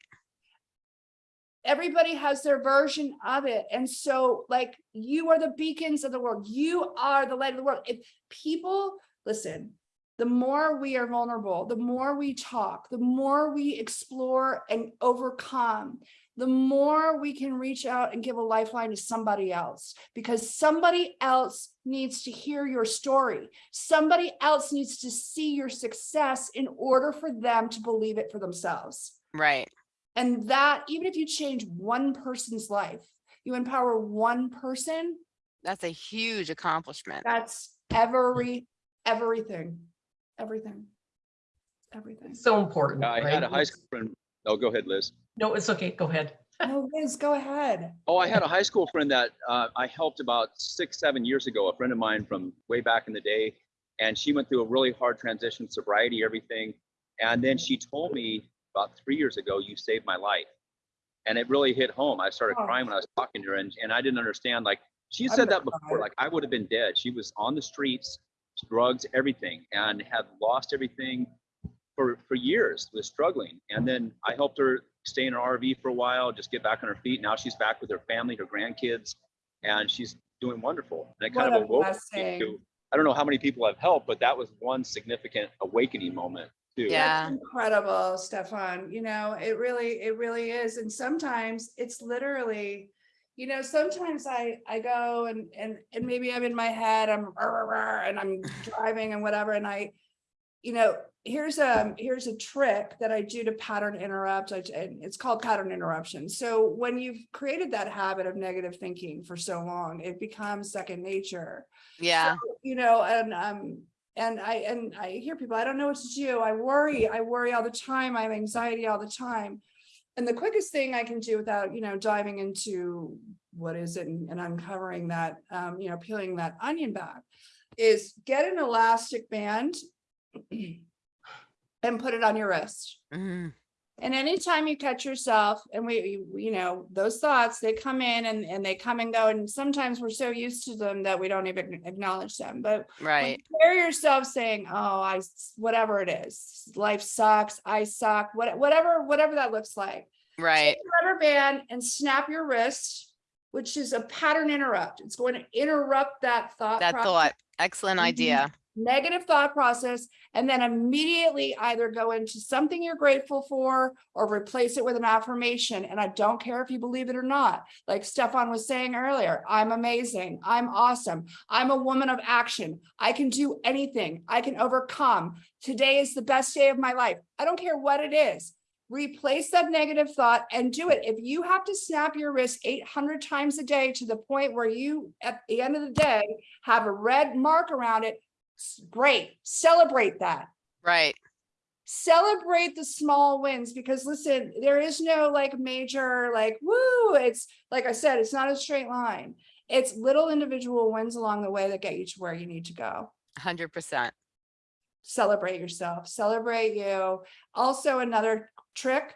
Everybody has their version of it. And so like you are the beacons of the world. You are the light of the world. If people listen, the more we are vulnerable, the more we talk, the more we explore and overcome, the more we can reach out and give a lifeline to somebody else because somebody else needs to hear your story. Somebody else needs to see your success in order for them to believe it for themselves. Right. And that, even if you change one person's life, you empower one person, That's a huge accomplishment. that's every, everything, everything, everything. So important. Yeah, I had a high school friend. Oh, go ahead, Liz. No, it's okay. Go ahead. Oh, Liz, go ahead. Oh, I had a high school friend that uh, I helped about six, seven years ago. A friend of mine from way back in the day. and she went through a really hard transition, sobriety, everything. And then she told me about three years ago, you saved my life. And it really hit home. I started Oh. crying when I was talking to her and, and I didn't understand, like, she said that before, like I would have been dead. She was on the streets, drugs, everything, and had lost everything for, for years, was struggling. And then I helped her stay in an RV for a while, just get back on her feet. Now she's back with her family, her grandkids, and she's doing wonderful. And it kind What of awoke me to, I don't know how many people I've helped, but that was one significant awakening moment too. Yeah. That's Incredible, Stefan. You know, it really, it really is. And sometimes it's literally, you know, sometimes I, I go and, and, and maybe I'm in my head, I'm and I'm driving and whatever, and I, you know, here's a, here's a trick that I do to pattern interrupt. I, and it's called pattern interruption. So when you've created that habit of negative thinking for so long, it becomes second nature Yeah. you know, and um, and I and I hear people, I don't know what to do. I worry, I worry all the time. I have anxiety all the time. And the quickest thing I can do without, you know, diving into what is it and, and uncovering that, um, you know, peeling that onion back is get an elastic band and put it on your wrist. Mhm. And anytime you catch yourself and we, you- know, those thoughts, they come in and, and they come and go. And sometimes we're so used to them that we don't even acknowledge them. But Right. hear yourself saying, oh, I, whatever it is, life sucks, I suck, what, whatever, whatever that looks like. Right. Rubber band and snap your wrist, which is a pattern interrupt. It's going to interrupt that thought. That process thought. Excellent Mhm. idea. Negative thought process and then immediately either go into something you're grateful for or replace it with an affirmation. And I don't care if you believe it or not. Like Stefan was saying earlier, I'm amazing. I'm awesome. I'm a woman of action. I can do anything. I can overcome. Today is the best day of my life. I don't care what it is. Replace that negative thought and do it. If you have to snap your wrist 800 times a day to the point where you, at the end of the day, have a red mark around it, great, celebrate that. Right. Celebrate the small wins because listen, there is no like major like woo. It's like I said, it's not a straight line. It's little individual wins along the way that get you to where you need to go. Hundred percent. Celebrate yourself, celebrate you. Also, another trick,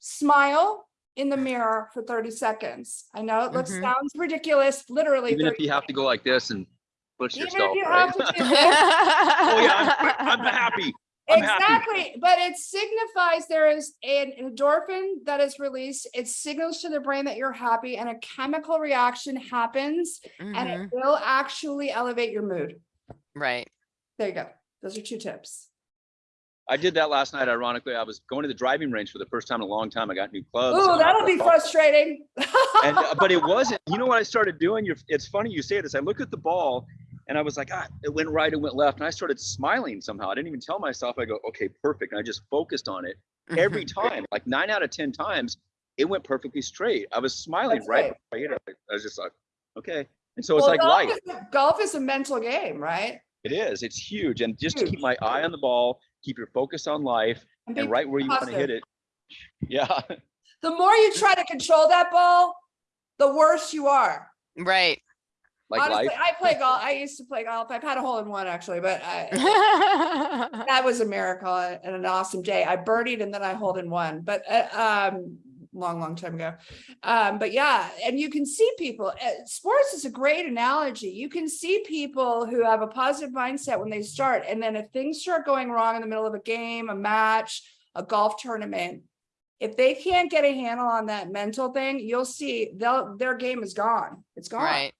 smile in the mirror for 30 seconds. I know it looks Mhm. sounds ridiculous, literally. Even if 30 you have to go like this and push Even if yourself, you right? have to do oh yeah, I'm, I'm happy. I'm happy. Exactly, but it signifies there is an endorphin that is released. It signals to the brain that you're happy and a chemical reaction happens and Mhm. it will actually elevate your mood. Right. There you go. Those are two tips. I did that last night. Ironically, I was going to the driving range for the first time in a long time. I got new clubs. and Oh, that'll be there- frustrating. and uh, but it wasn't. You know what I started doing? You're, it's funny you say this. I looked at the ball, and I was like, ah, it went right, it went left, and I started smiling somehow. I didn't even tell myself. I go, okay, perfect. And I just focused on it every Mhm. time. Like nine out of ten times, it went perfectly straight. I was smiling That's right. right. before I. I was just like, okay. And so it's Well, like golf life. is a- Golf is a mental game, right? It is. It's huge. And just to keep my eye on the ball, keep your focus on life, be and right where you want to hit it. Yeah. The more you try to control that ball, the worse you are. Right. Like Honestly, life. I play golf. I used to play golf. I've had a hole in one actually, but I, that was a miracle and an awesome day. I birdied and then I hold in one, but uh, um, long, long time ago. Um, but yeah, and you can see people. uh, Sports is a great analogy. You can see people who have a positive mindset when they start, and then if things start going wrong in the middle of a game, a match, a golf tournament. If they can't get a handle on that mental thing, you'll see they'll their game is gone. It's gone Right.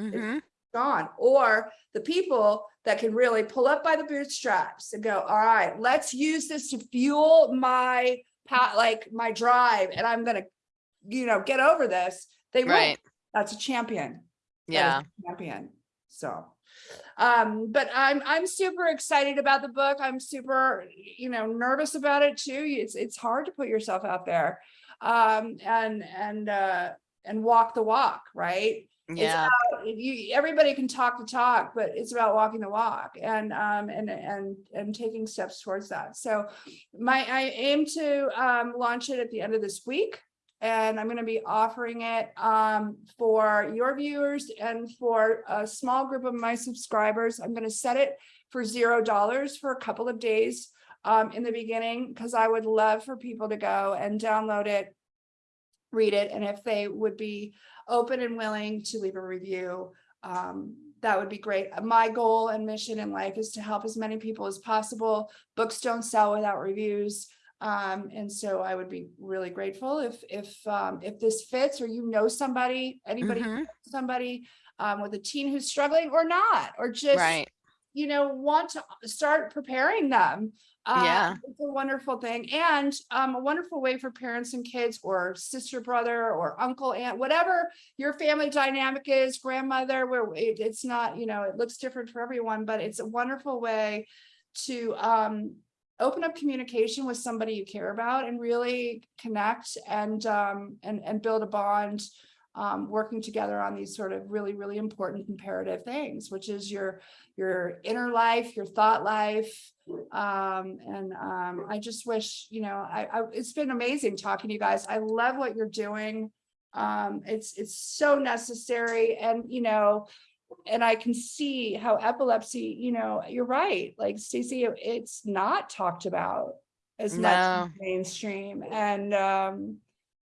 Mhm. gone. Or the people that can really pull up by the bootstraps and go, all right, let's use this to fuel my like my drive and I'm gonna, you know, get over this. They. Right. That's a champion. Yeah. a Champion. So um, but I'm I'm super excited about the book. I'm super, you know, nervous about it too. It's it's hard to put yourself out there um and and uh and walk the walk, right? Yeah. you everybody can talk the talk but it's about walking the walk and um and and and taking steps towards that so my i aim to um launch it at the end of this week and i'm going to be offering it um for your viewers and for a small group of my subscribers i'm going to set it for zero dollars for a couple of days um, in the beginning, because I would love for people to go and download it, read it, and if they would be open and willing to leave a review, um, that would be great. My goal and mission in life is to help as many people as possible. Books don't sell without reviews. Um, and so I would be really grateful if, if, um, if this fits or you know somebody, anybody, Mhm, somebody, um, with a teen who's struggling or not, or just, Right, you know, want to start preparing them. Uh, Yeah. It's a wonderful thing and um, a wonderful way for parents and kids or sister, brother, or uncle, aunt, whatever your family dynamic is, grandmother, where it- it's not, you know, it looks different for everyone, but it's a wonderful way to um, open up communication with somebody you care about and really connect and um, and and build a bond um, working together on these sort of really, really important imperative things, which is your your inner life, your thought life. Um, and um, I just wish, you know, I, I it's been amazing talking to you guys. I love what you're doing. Um, it's it's so necessary and you know, and I can see how epilepsy, you know, you're right. Like Stacey, it's not talked about as much No. in mainstream and um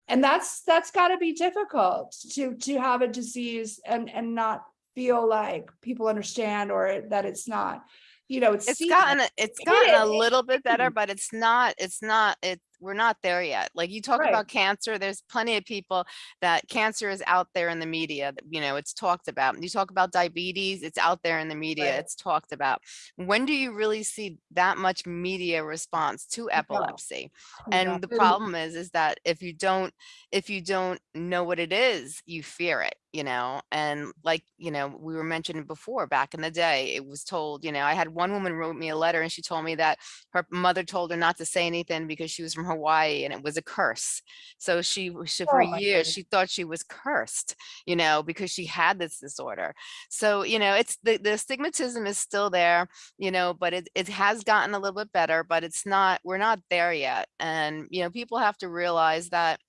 and that's that's got to be difficult to to have a disease and and not feel like people understand or that it's not you know it's it's gotten, it's gotten a little bit better, but it's not, it's not, it, we're not there yet. Like you talk Right. about cancer, there's plenty of people that cancer is out there in the media, that, you know, it's talked about. You talk about diabetes, it's out there in the media, Right. it's talked about. When do you really see that much media response to epilepsy? And the problem is, is that if you don't, if you don't know what it is, you fear it, you know? And like, you know, we were mentioning before, back in the day, it was told, you know, I had one woman wrote me a letter and she told me that her mother told her not to say anything because she was from Hawaii and it was a curse. So she, she for Oh years, she thought she was cursed, you know, because she had this disorder. So, you know, it's the, the stigmatism is still there you know, but it, it has gotten a little bit better, but it's not, we're not there yet. And, you know, people have to realize that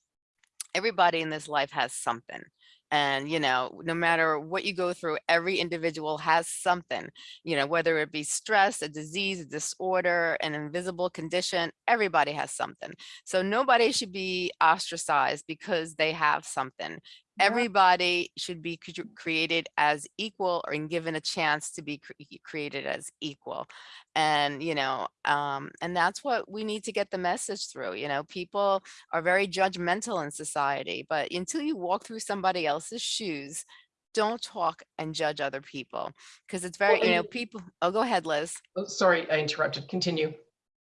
everybody in this life has something. And, you know, no matter what you go through, every individual has something, you know, whether it be stress, a disease, a disorder, an invisible condition, everybody has something. So nobody should be ostracized because they have something. Everybody should be created as equal or given a chance to be cre- created as equal and you know um and that's what we need to get the message through you know people are very judgmental in society but until you walk through somebody else's shoes don't talk and judge other people because it's very you know people oh go ahead liz Oh, sorry, I interrupted. Continue.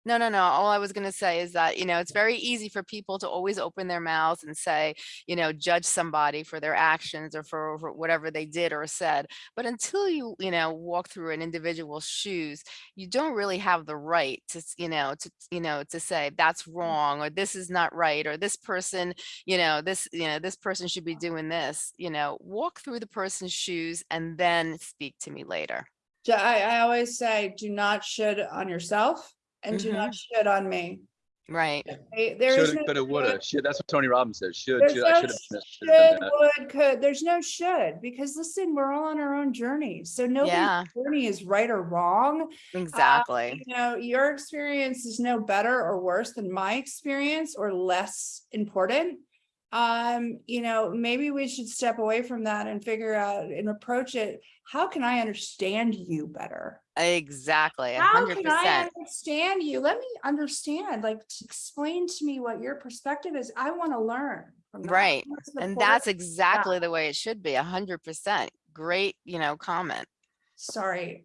No, no, no. All I was going to say is that, you know, it's very easy for people to always open their mouths and say, you know, judge somebody for their actions or for, for whatever they did or said. But until you, you know, walk through an individual's shoes, you don't really have the right to, you know, to, you know, to say that's mm. wrong or this is not right or this person, you know, this, you know, this person should be doing this, you know, walk through the person's shoes and then speak to me later. I, I always say, do not should on yourself and do not shit on me. Right. Okay, There is Shoulda, no coulda, woulda. should. Should, that's what Tony Robbins says. Should, should, no I should have should have should, done that. would, could, there's no should, because listen, we're all on our own journey. So nobody's Yeah. journey is right or wrong. Exactly. You know, your experience is no better or worse than my experience or less important. Um, you know, maybe we should step away from that and figure out and approach it. How can I understand you better? Exactly. a How can I understand you? Let me understand, like, t- explain to me what your perspective is. I want to learn. from that. Right. What's And that's exactly the way it should be. A hundred percent. Great, you know, comment. Sorry,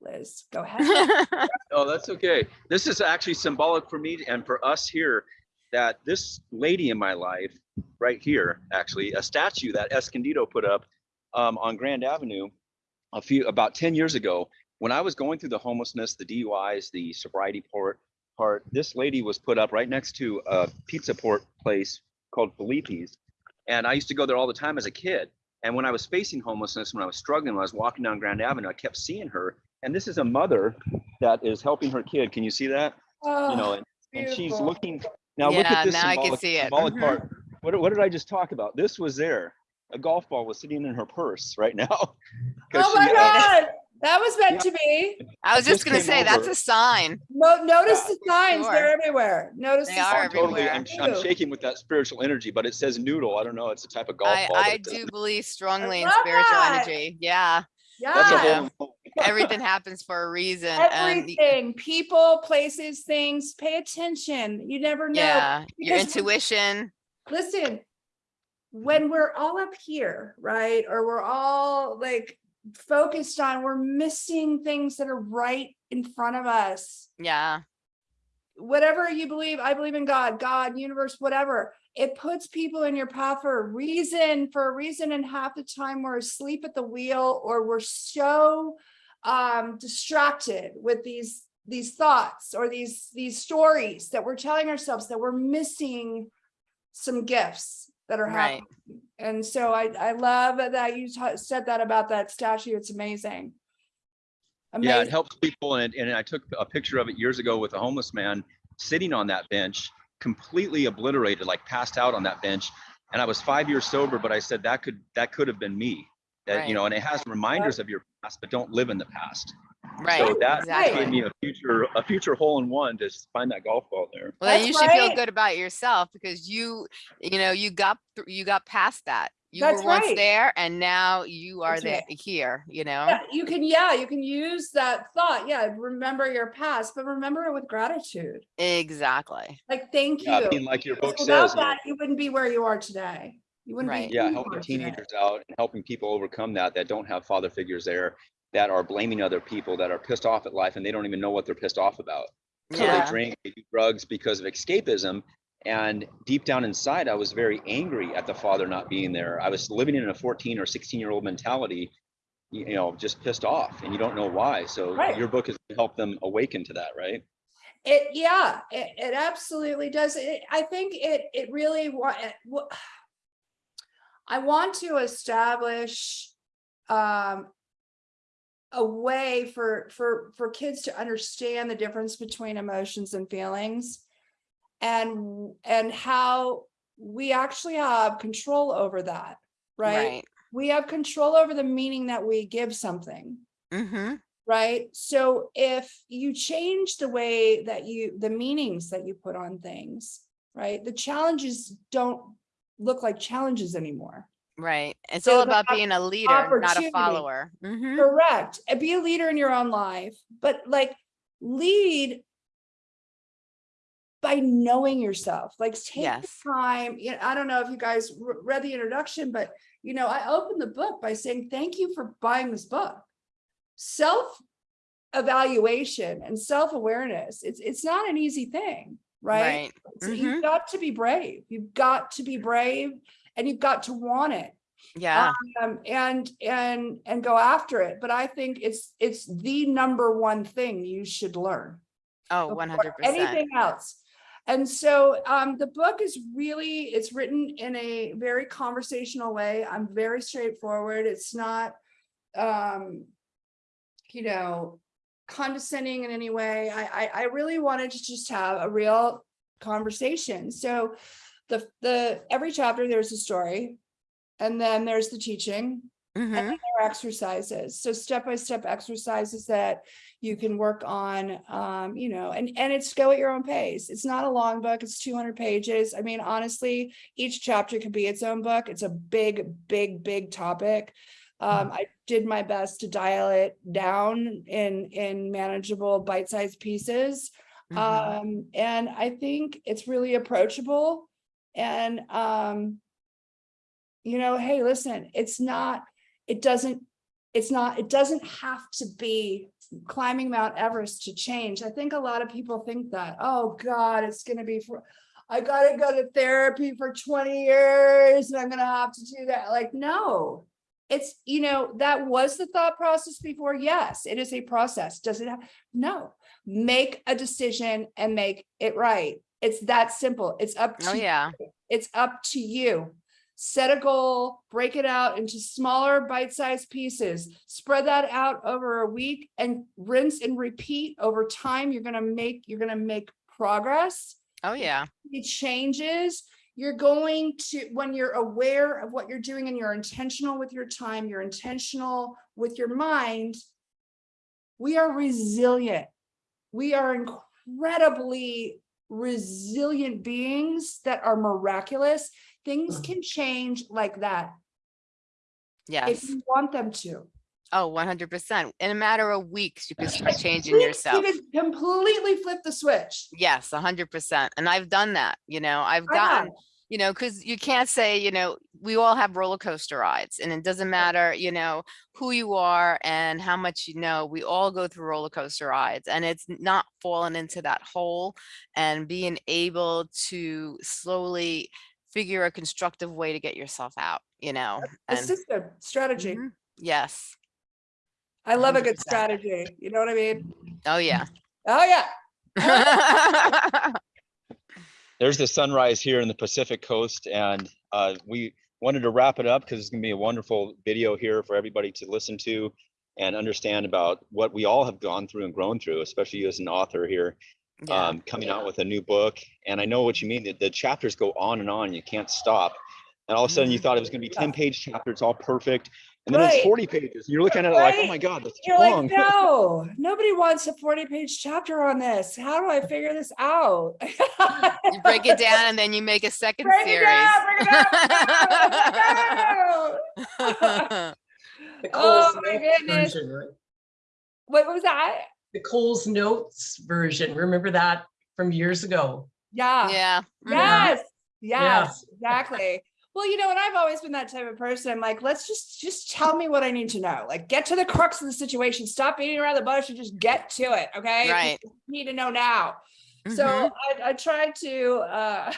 Liz, go ahead. Oh, that's okay. This is actually symbolic for me and for us here that this lady in my life, right here, actually, a statue that Escondido put up um, on Grand Avenue a few, about 10 years ago, when I was going through the homelessness, the DUIs, the sobriety port part, this lady was put up right next to a pizza port place called Felipe's. And I used to go there all the time as a kid. And when I was facing homelessness, when I was struggling, when I was walking down Grand Avenue, I kept seeing her. And this is a mother that is helping her kid. Can you see that? You know, Oh, and, and she's looking. Now look at this now I can symbolic, see it. symbolic Mhm. part. What, what did I just talk about? This was there. A golf ball was sitting in her purse right now. Oh my she, uh, God, That was meant to be. I was just just gonna came say, that's a sign. No, notice Yeah, the signs, sure. they're everywhere. Notice. They the are signs. Totally. I'm, I'm shaking with that spiritual energy, but it says noodle. I don't know. It's a type of golf I, ball. I uh, do noodle. believe strongly in spiritual that. energy. Yeah, That's a Yeah, whole. everything happens for a reason. And everything, people, places, things, pay attention. You never know. yeah, your because when- intuition. listen, when we're all up here, right, or we're all like focused on, we're missing things that are right in front of us. Yeah, Whatever you believe, I believe in God, God, universe, whatever. It puts people in your path for a reason, for a reason, and half the time we're asleep at the wheel or we're so um distracted with these these thoughts or these these stories that we're telling ourselves that we're missing some gifts that are Right. happening. And so I, I love that you said that about that statue. It's amazing. Yeah, it helps people. And, and I took a picture of it years ago with a homeless man sitting on that bench, completely obliterated, like passed out on that bench. And I was five years sober, but I said that could, that could have been me. That, Right. you know, and it has reminders of your past, but don't live in the past. Right, So that exactly. gave me a future, a future hole in one to find that golf ball there. Well, then That's you should feel good about yourself because you, you know, you got, you got past that. You That's were once right. there and now you are That's there right. here, you know? Yeah, you can, yeah, you can use that thought. Yeah, remember your past, but remember it with gratitude. Exactly. Like, thank Yeah, I you. mean, like your book Without says, you that, you wouldn't be where you are today. You wouldn't Right. be. yeah, helping are today. teenagers out and helping people overcome that, that don't have father figures there, that are blaming other people, that are pissed off at life and they don't even know what they're pissed off about. So they drink, they do drugs because of escapism. And deep down inside, I was very angry at the father not being there. I was living in a 14 or 16 year old mentality, you know, just pissed off and you don't know why. So Right. your book is to help them awaken to that, right? It, yeah, it, it absolutely does. It, I think it, it really I want to establish, um, a way for, for, for kids to understand the difference between emotions and feelings. And, and how we actually have control over that, right? right. We have control over the meaning that we give something. Mm-hmm. right? So if you change the way that you, the meanings that you put on things, right? The challenges don't look like challenges anymore. Right. It's So all about being a leader, not a follower. hmm Correct. Be a leader in your own life, but like lead by knowing yourself, like take the Yes. time. You know, I don't know if you guys read the introduction, but you know, I opened the book by saying, thank you for buying this book. Self evaluation and self-awareness. It's, it's not an easy thing, right? Right. So Mhm. You've got to be brave. You've got to be brave and you've got to want it Yeah. um, and and and go after it. But I think it's it's the number one thing you should learn. Oh, 100%. Anything else. And so um, the book is really, it's written in a very conversational way. I'm very straightforward. It's not, um, you know, condescending in any way. I, I, I really wanted to just have a real conversation. So the, the, every chapter, there's a story. And then there's the teaching Mhm. there are exercises. So step-by-step exercises that you can work on um you know and and it's go at your own pace. It's not a long book it's 200 pages. I mean honestly each chapter could be its own book. It's a big big big topic. Um i did my best to dial it down in in manageable bite-sized pieces. Mhm. um and i think it's really approachable and um you know hey listen it's not it doesn't it's not it doesn't have to be climbing mount everest to change. I think a lot of people think that oh god it's going to be for i gotta go to therapy for 20 years and i'm gonna have to do that. Like no it's you know that was the thought process before. Yes it is a process. Does it have no. Make a decision and make it right it's that simple it's up oh, to Oh, yeah. it's up to you. Set a goal, break it out into smaller bite-sized pieces, spread that out over a week and rinse and repeat over time. You're gonna make, you're gonna make progress. Oh, yeah. It changes. You're going to, when you're aware of what you're doing and you're intentional with your time, you're intentional with your mind, we are resilient. We are incredibly resilient beings that are miraculous. Things mm-hmm. can change like that Yes. if you want them to. Oh, 100%. In a matter of weeks, you can start changing We yourself. can completely flip the switch. Yes, 100%. And I've done that, you know, I've I have. gotten, you know, because you can't say, you know, we all have roller coaster rides and it doesn't matter, you know, who you are and how much you know, we all go through roller coaster rides and it's not falling into that hole and being able to slowly figure a constructive way to get yourself out, you know, A and system, strategy. Mhm. yes. I love a good strategy. You know what I mean? Oh, yeah. Oh, yeah. There's the sunrise here in the Pacific coast and uh, we wanted to wrap it up because it's gonna be a wonderful video here for everybody to listen to and understand about what we all have gone through and grown through, especially you as an author here, Yeah. um, coming out with a new book. And I know what you mean, the, the chapters go on and on, you can't stop. And all of a sudden you Mhm. thought it was gonna be ten page chapters, all perfect. And then it's forty pages. You're looking at it like, oh my God, that's You're like, long. no, nobody wants a 40 page chapter on this. How do I figure this out? You break it down and then you make a second Break series. down, break it down, break it down. The Oh my goodness. version, right? What was that? The Coles Notes version. Remember that from years ago? Yeah. Yeah. mhm. Yes. Yeah. Yes, exactly. Well, you know, and I've always been that type of person. I'm like, let's just just tell me what I need to know. Like, get to the crux of the situation. Stop beating around the bush and just get to it. Okay. Right. Just Need to know now. So Mhm. I, I try to uh,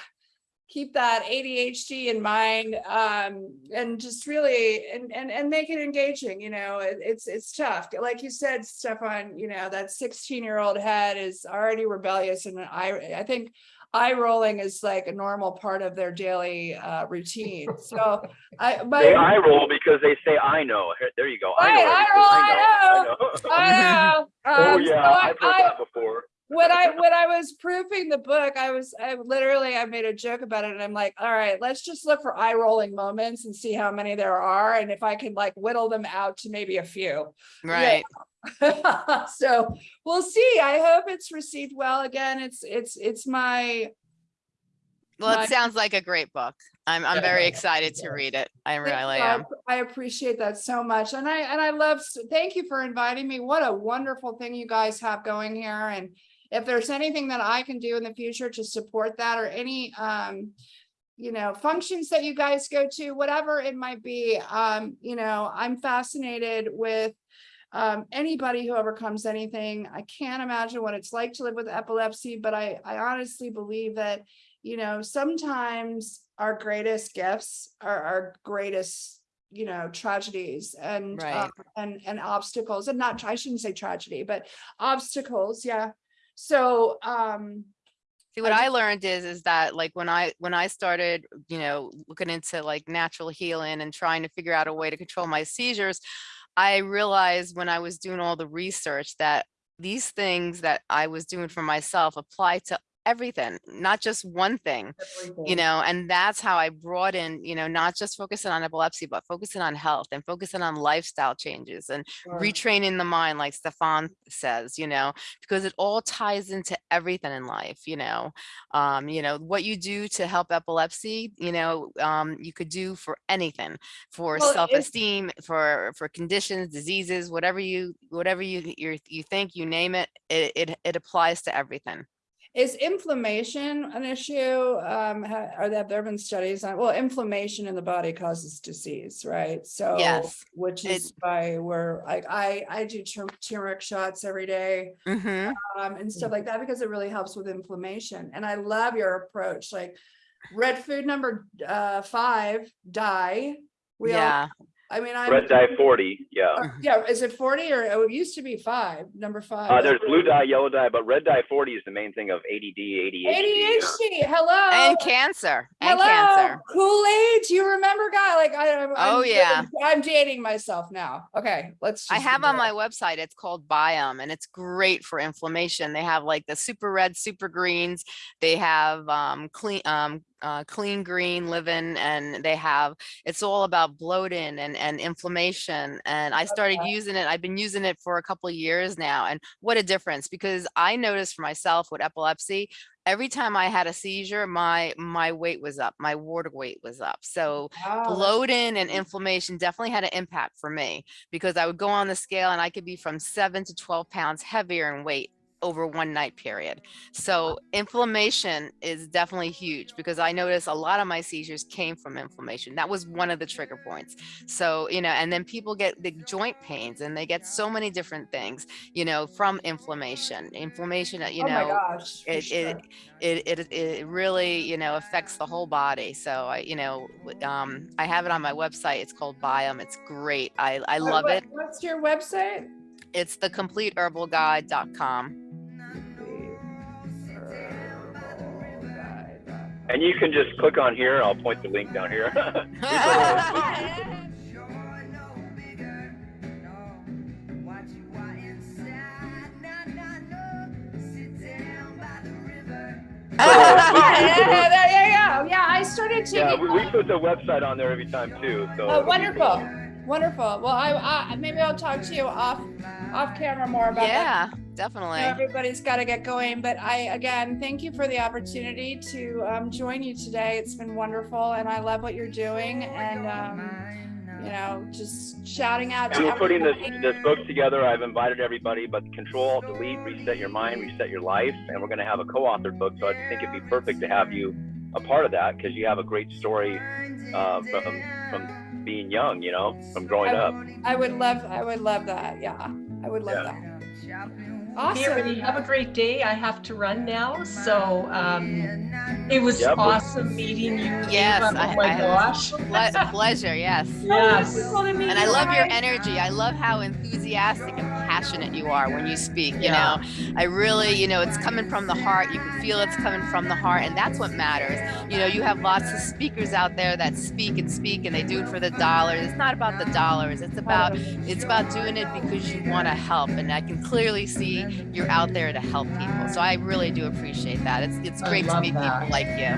keep that ADHD in mind um, and just really and, and and make it engaging. You know, it, it's it's tough. Like you said, Stefan. You know, that 16 year old head is already rebellious, and I I think eye rolling is like a normal part of their daily uh, routine. So I my They eye roll because they say I know. There you go. I Right, know. eye roll, I know. I know. oh Um, so yeah, I- I've heard I- that before. When I when I was proofing the book, I was I literally I made a joke about it and I'm like, all right, let's just look for eye rolling moments and see how many there are and if I can like whittle them out to maybe a few. Right. so we'll see. I hope it's received well. Again, it's it's it's my Well, my- it sounds like a great book. I'm, I'm very excited to read it. I really am. I appreciate that so much. And I, and I love, thank you for inviting me. What a wonderful thing you guys have going here. And if there's anything that I can do in the future to support that or any, um, you know, functions that you guys go to, whatever it might be, um, you know, I'm fascinated with um, anybody who overcomes anything. I can't imagine what it's like to live with epilepsy, but I, I honestly believe that, you know, sometimes our greatest gifts are our greatest, you know, tragedies and, Right. um, and, and obstacles and not, I shouldn't say tragedy, but obstacles. Yeah. So, um, See, what I I learned is, is that like when I, when I started, you know, looking into like natural healing and trying to figure out a way to control my seizures, I realized when I was doing all the research that these things that I was doing for myself apply to everything, not just one thing. you know, and that's how I brought in, you know, not just focusing on epilepsy, but focusing on health and focusing on lifestyle changes and retraining the mind, like Stefan says, you know, because it all ties into everything in life, you know. Um, you know, what you do to help epilepsy, you know, um, you could do for anything, for Well, self-esteem, for for conditions, diseases, whatever you whatever you you you think, you name it, it it, it applies to everything. Is inflammation an issue? Um, are there, have there been studies on, well, inflammation in the body causes disease, right? So. Yes. Which It- is why we're, like, I, I do turmeric shots every day, hmm um, and stuff like that, because it really helps with inflammation. And I love your approach, like red food number, uh, five, dye. We all, Yeah. I mean, I. Red dye 40. Yeah. Uh, Yeah, is it forty or, oh, it used to be five, number five. Uh, there's blue dye, yellow dye, but red dye 40 is the main thing of ADD, ADHD. ADHD, hello. And cancer, and Hello, cancer. Kool-Aid, you remember guy? Like I I'm- Oh, I'm yeah. dating- I'm dating myself now. Okay, let's. I have on it. my website, it's called Biome and it's great for inflammation. They have like the super red, super greens. They have um clean um uh, clean green living and they have, it's all about bloating and, and inflammation. And I started Okay. using it. I've been using it for a couple of years now. And what a difference because I noticed for myself with epilepsy, every time I had a seizure, my, my weight was up, my water weight was up. So Wow, bloating and inflammation definitely had an impact for me because I would go on the scale and I could be from seven to 12 pounds heavier in weight over one night period. So inflammation is definitely huge because I noticed a lot of my seizures came from inflammation. That was one of the trigger points. So, you know, and then people get the joint pains and they get so many different things, you know, from inflammation. Inflammation, uh, you Oh know, gosh. it, sure. it it it it really you know affects the whole body so i you know um i have it on my website it's called biome it's great i i love what- it What's your website? it's the completeherbalguide.com And you can just click on here. I'll point the link down here. Sure no bigger, no. Watch you are inside, nah, nah, no. Sit down by the river. yeah, yeah, there you go. Yeah, I started taking. yeah, we, we put the website on there every time too. So Oh, wonderful, cool. wonderful. Well, I, I maybe I'll talk to you off off camera more about that. Yeah I know definitely everybody's got to get going, but I again thank you for the opportunity to um, join you today. It's been wonderful, and I love what you're doing, and um, you know, just shouting out And to we're putting this this book together. I've invited everybody, but Control, Delete, Reset Your Mind, Reset Your Life, and we're going to have a co-authored book. So I think it'd be perfect to have you a part of that because you have a great story uh, from from being young, you know, from growing up. I would love, I would love that. Yeah, I would love Yeah. that. Hey, everybody, have a great day. I have to run now. So um, it was Yep. awesome meeting you. Yes, Ava. I- Oh my I- gosh. Ple- pleasure yes Yes. Wonderful and i love your energy i love how enthusiastic and passionate you are when you speak you Yeah. know? I really you know it's coming from the heart. You can feel it's coming from the heart and that's what matters. You know you have lots of speakers out there that speak and speak and they do it for the dollars it's not about the dollars. It's about it's about doing it because you want to help and i can clearly see you're out there to help people. So i really do appreciate that. It's it's great to meet that. people like you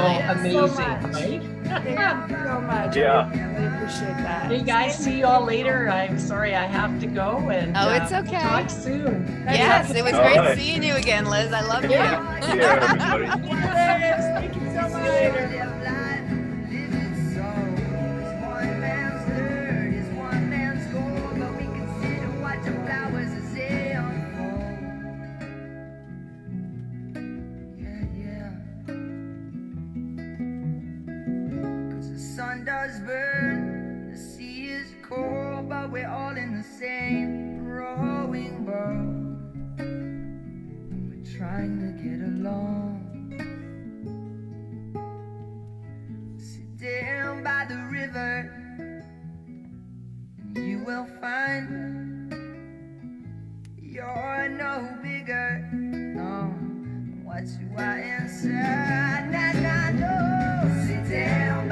really amazing, much. right? Thank you so much. Yeah. I really appreciate that. Hey guys, see you all later. I'm sorry I have to go and Oh, it's uh, okay. talk soon. yes it was All great right. seeing you again liz i love you Yeah, everybody. Thank you so much. fires burn, the sea is cold, but we're all in the same rowing boat. And we're trying to get along. Sit down by the river, and you will find you're no bigger. No, what you are inside. Now, now, no. Sit down.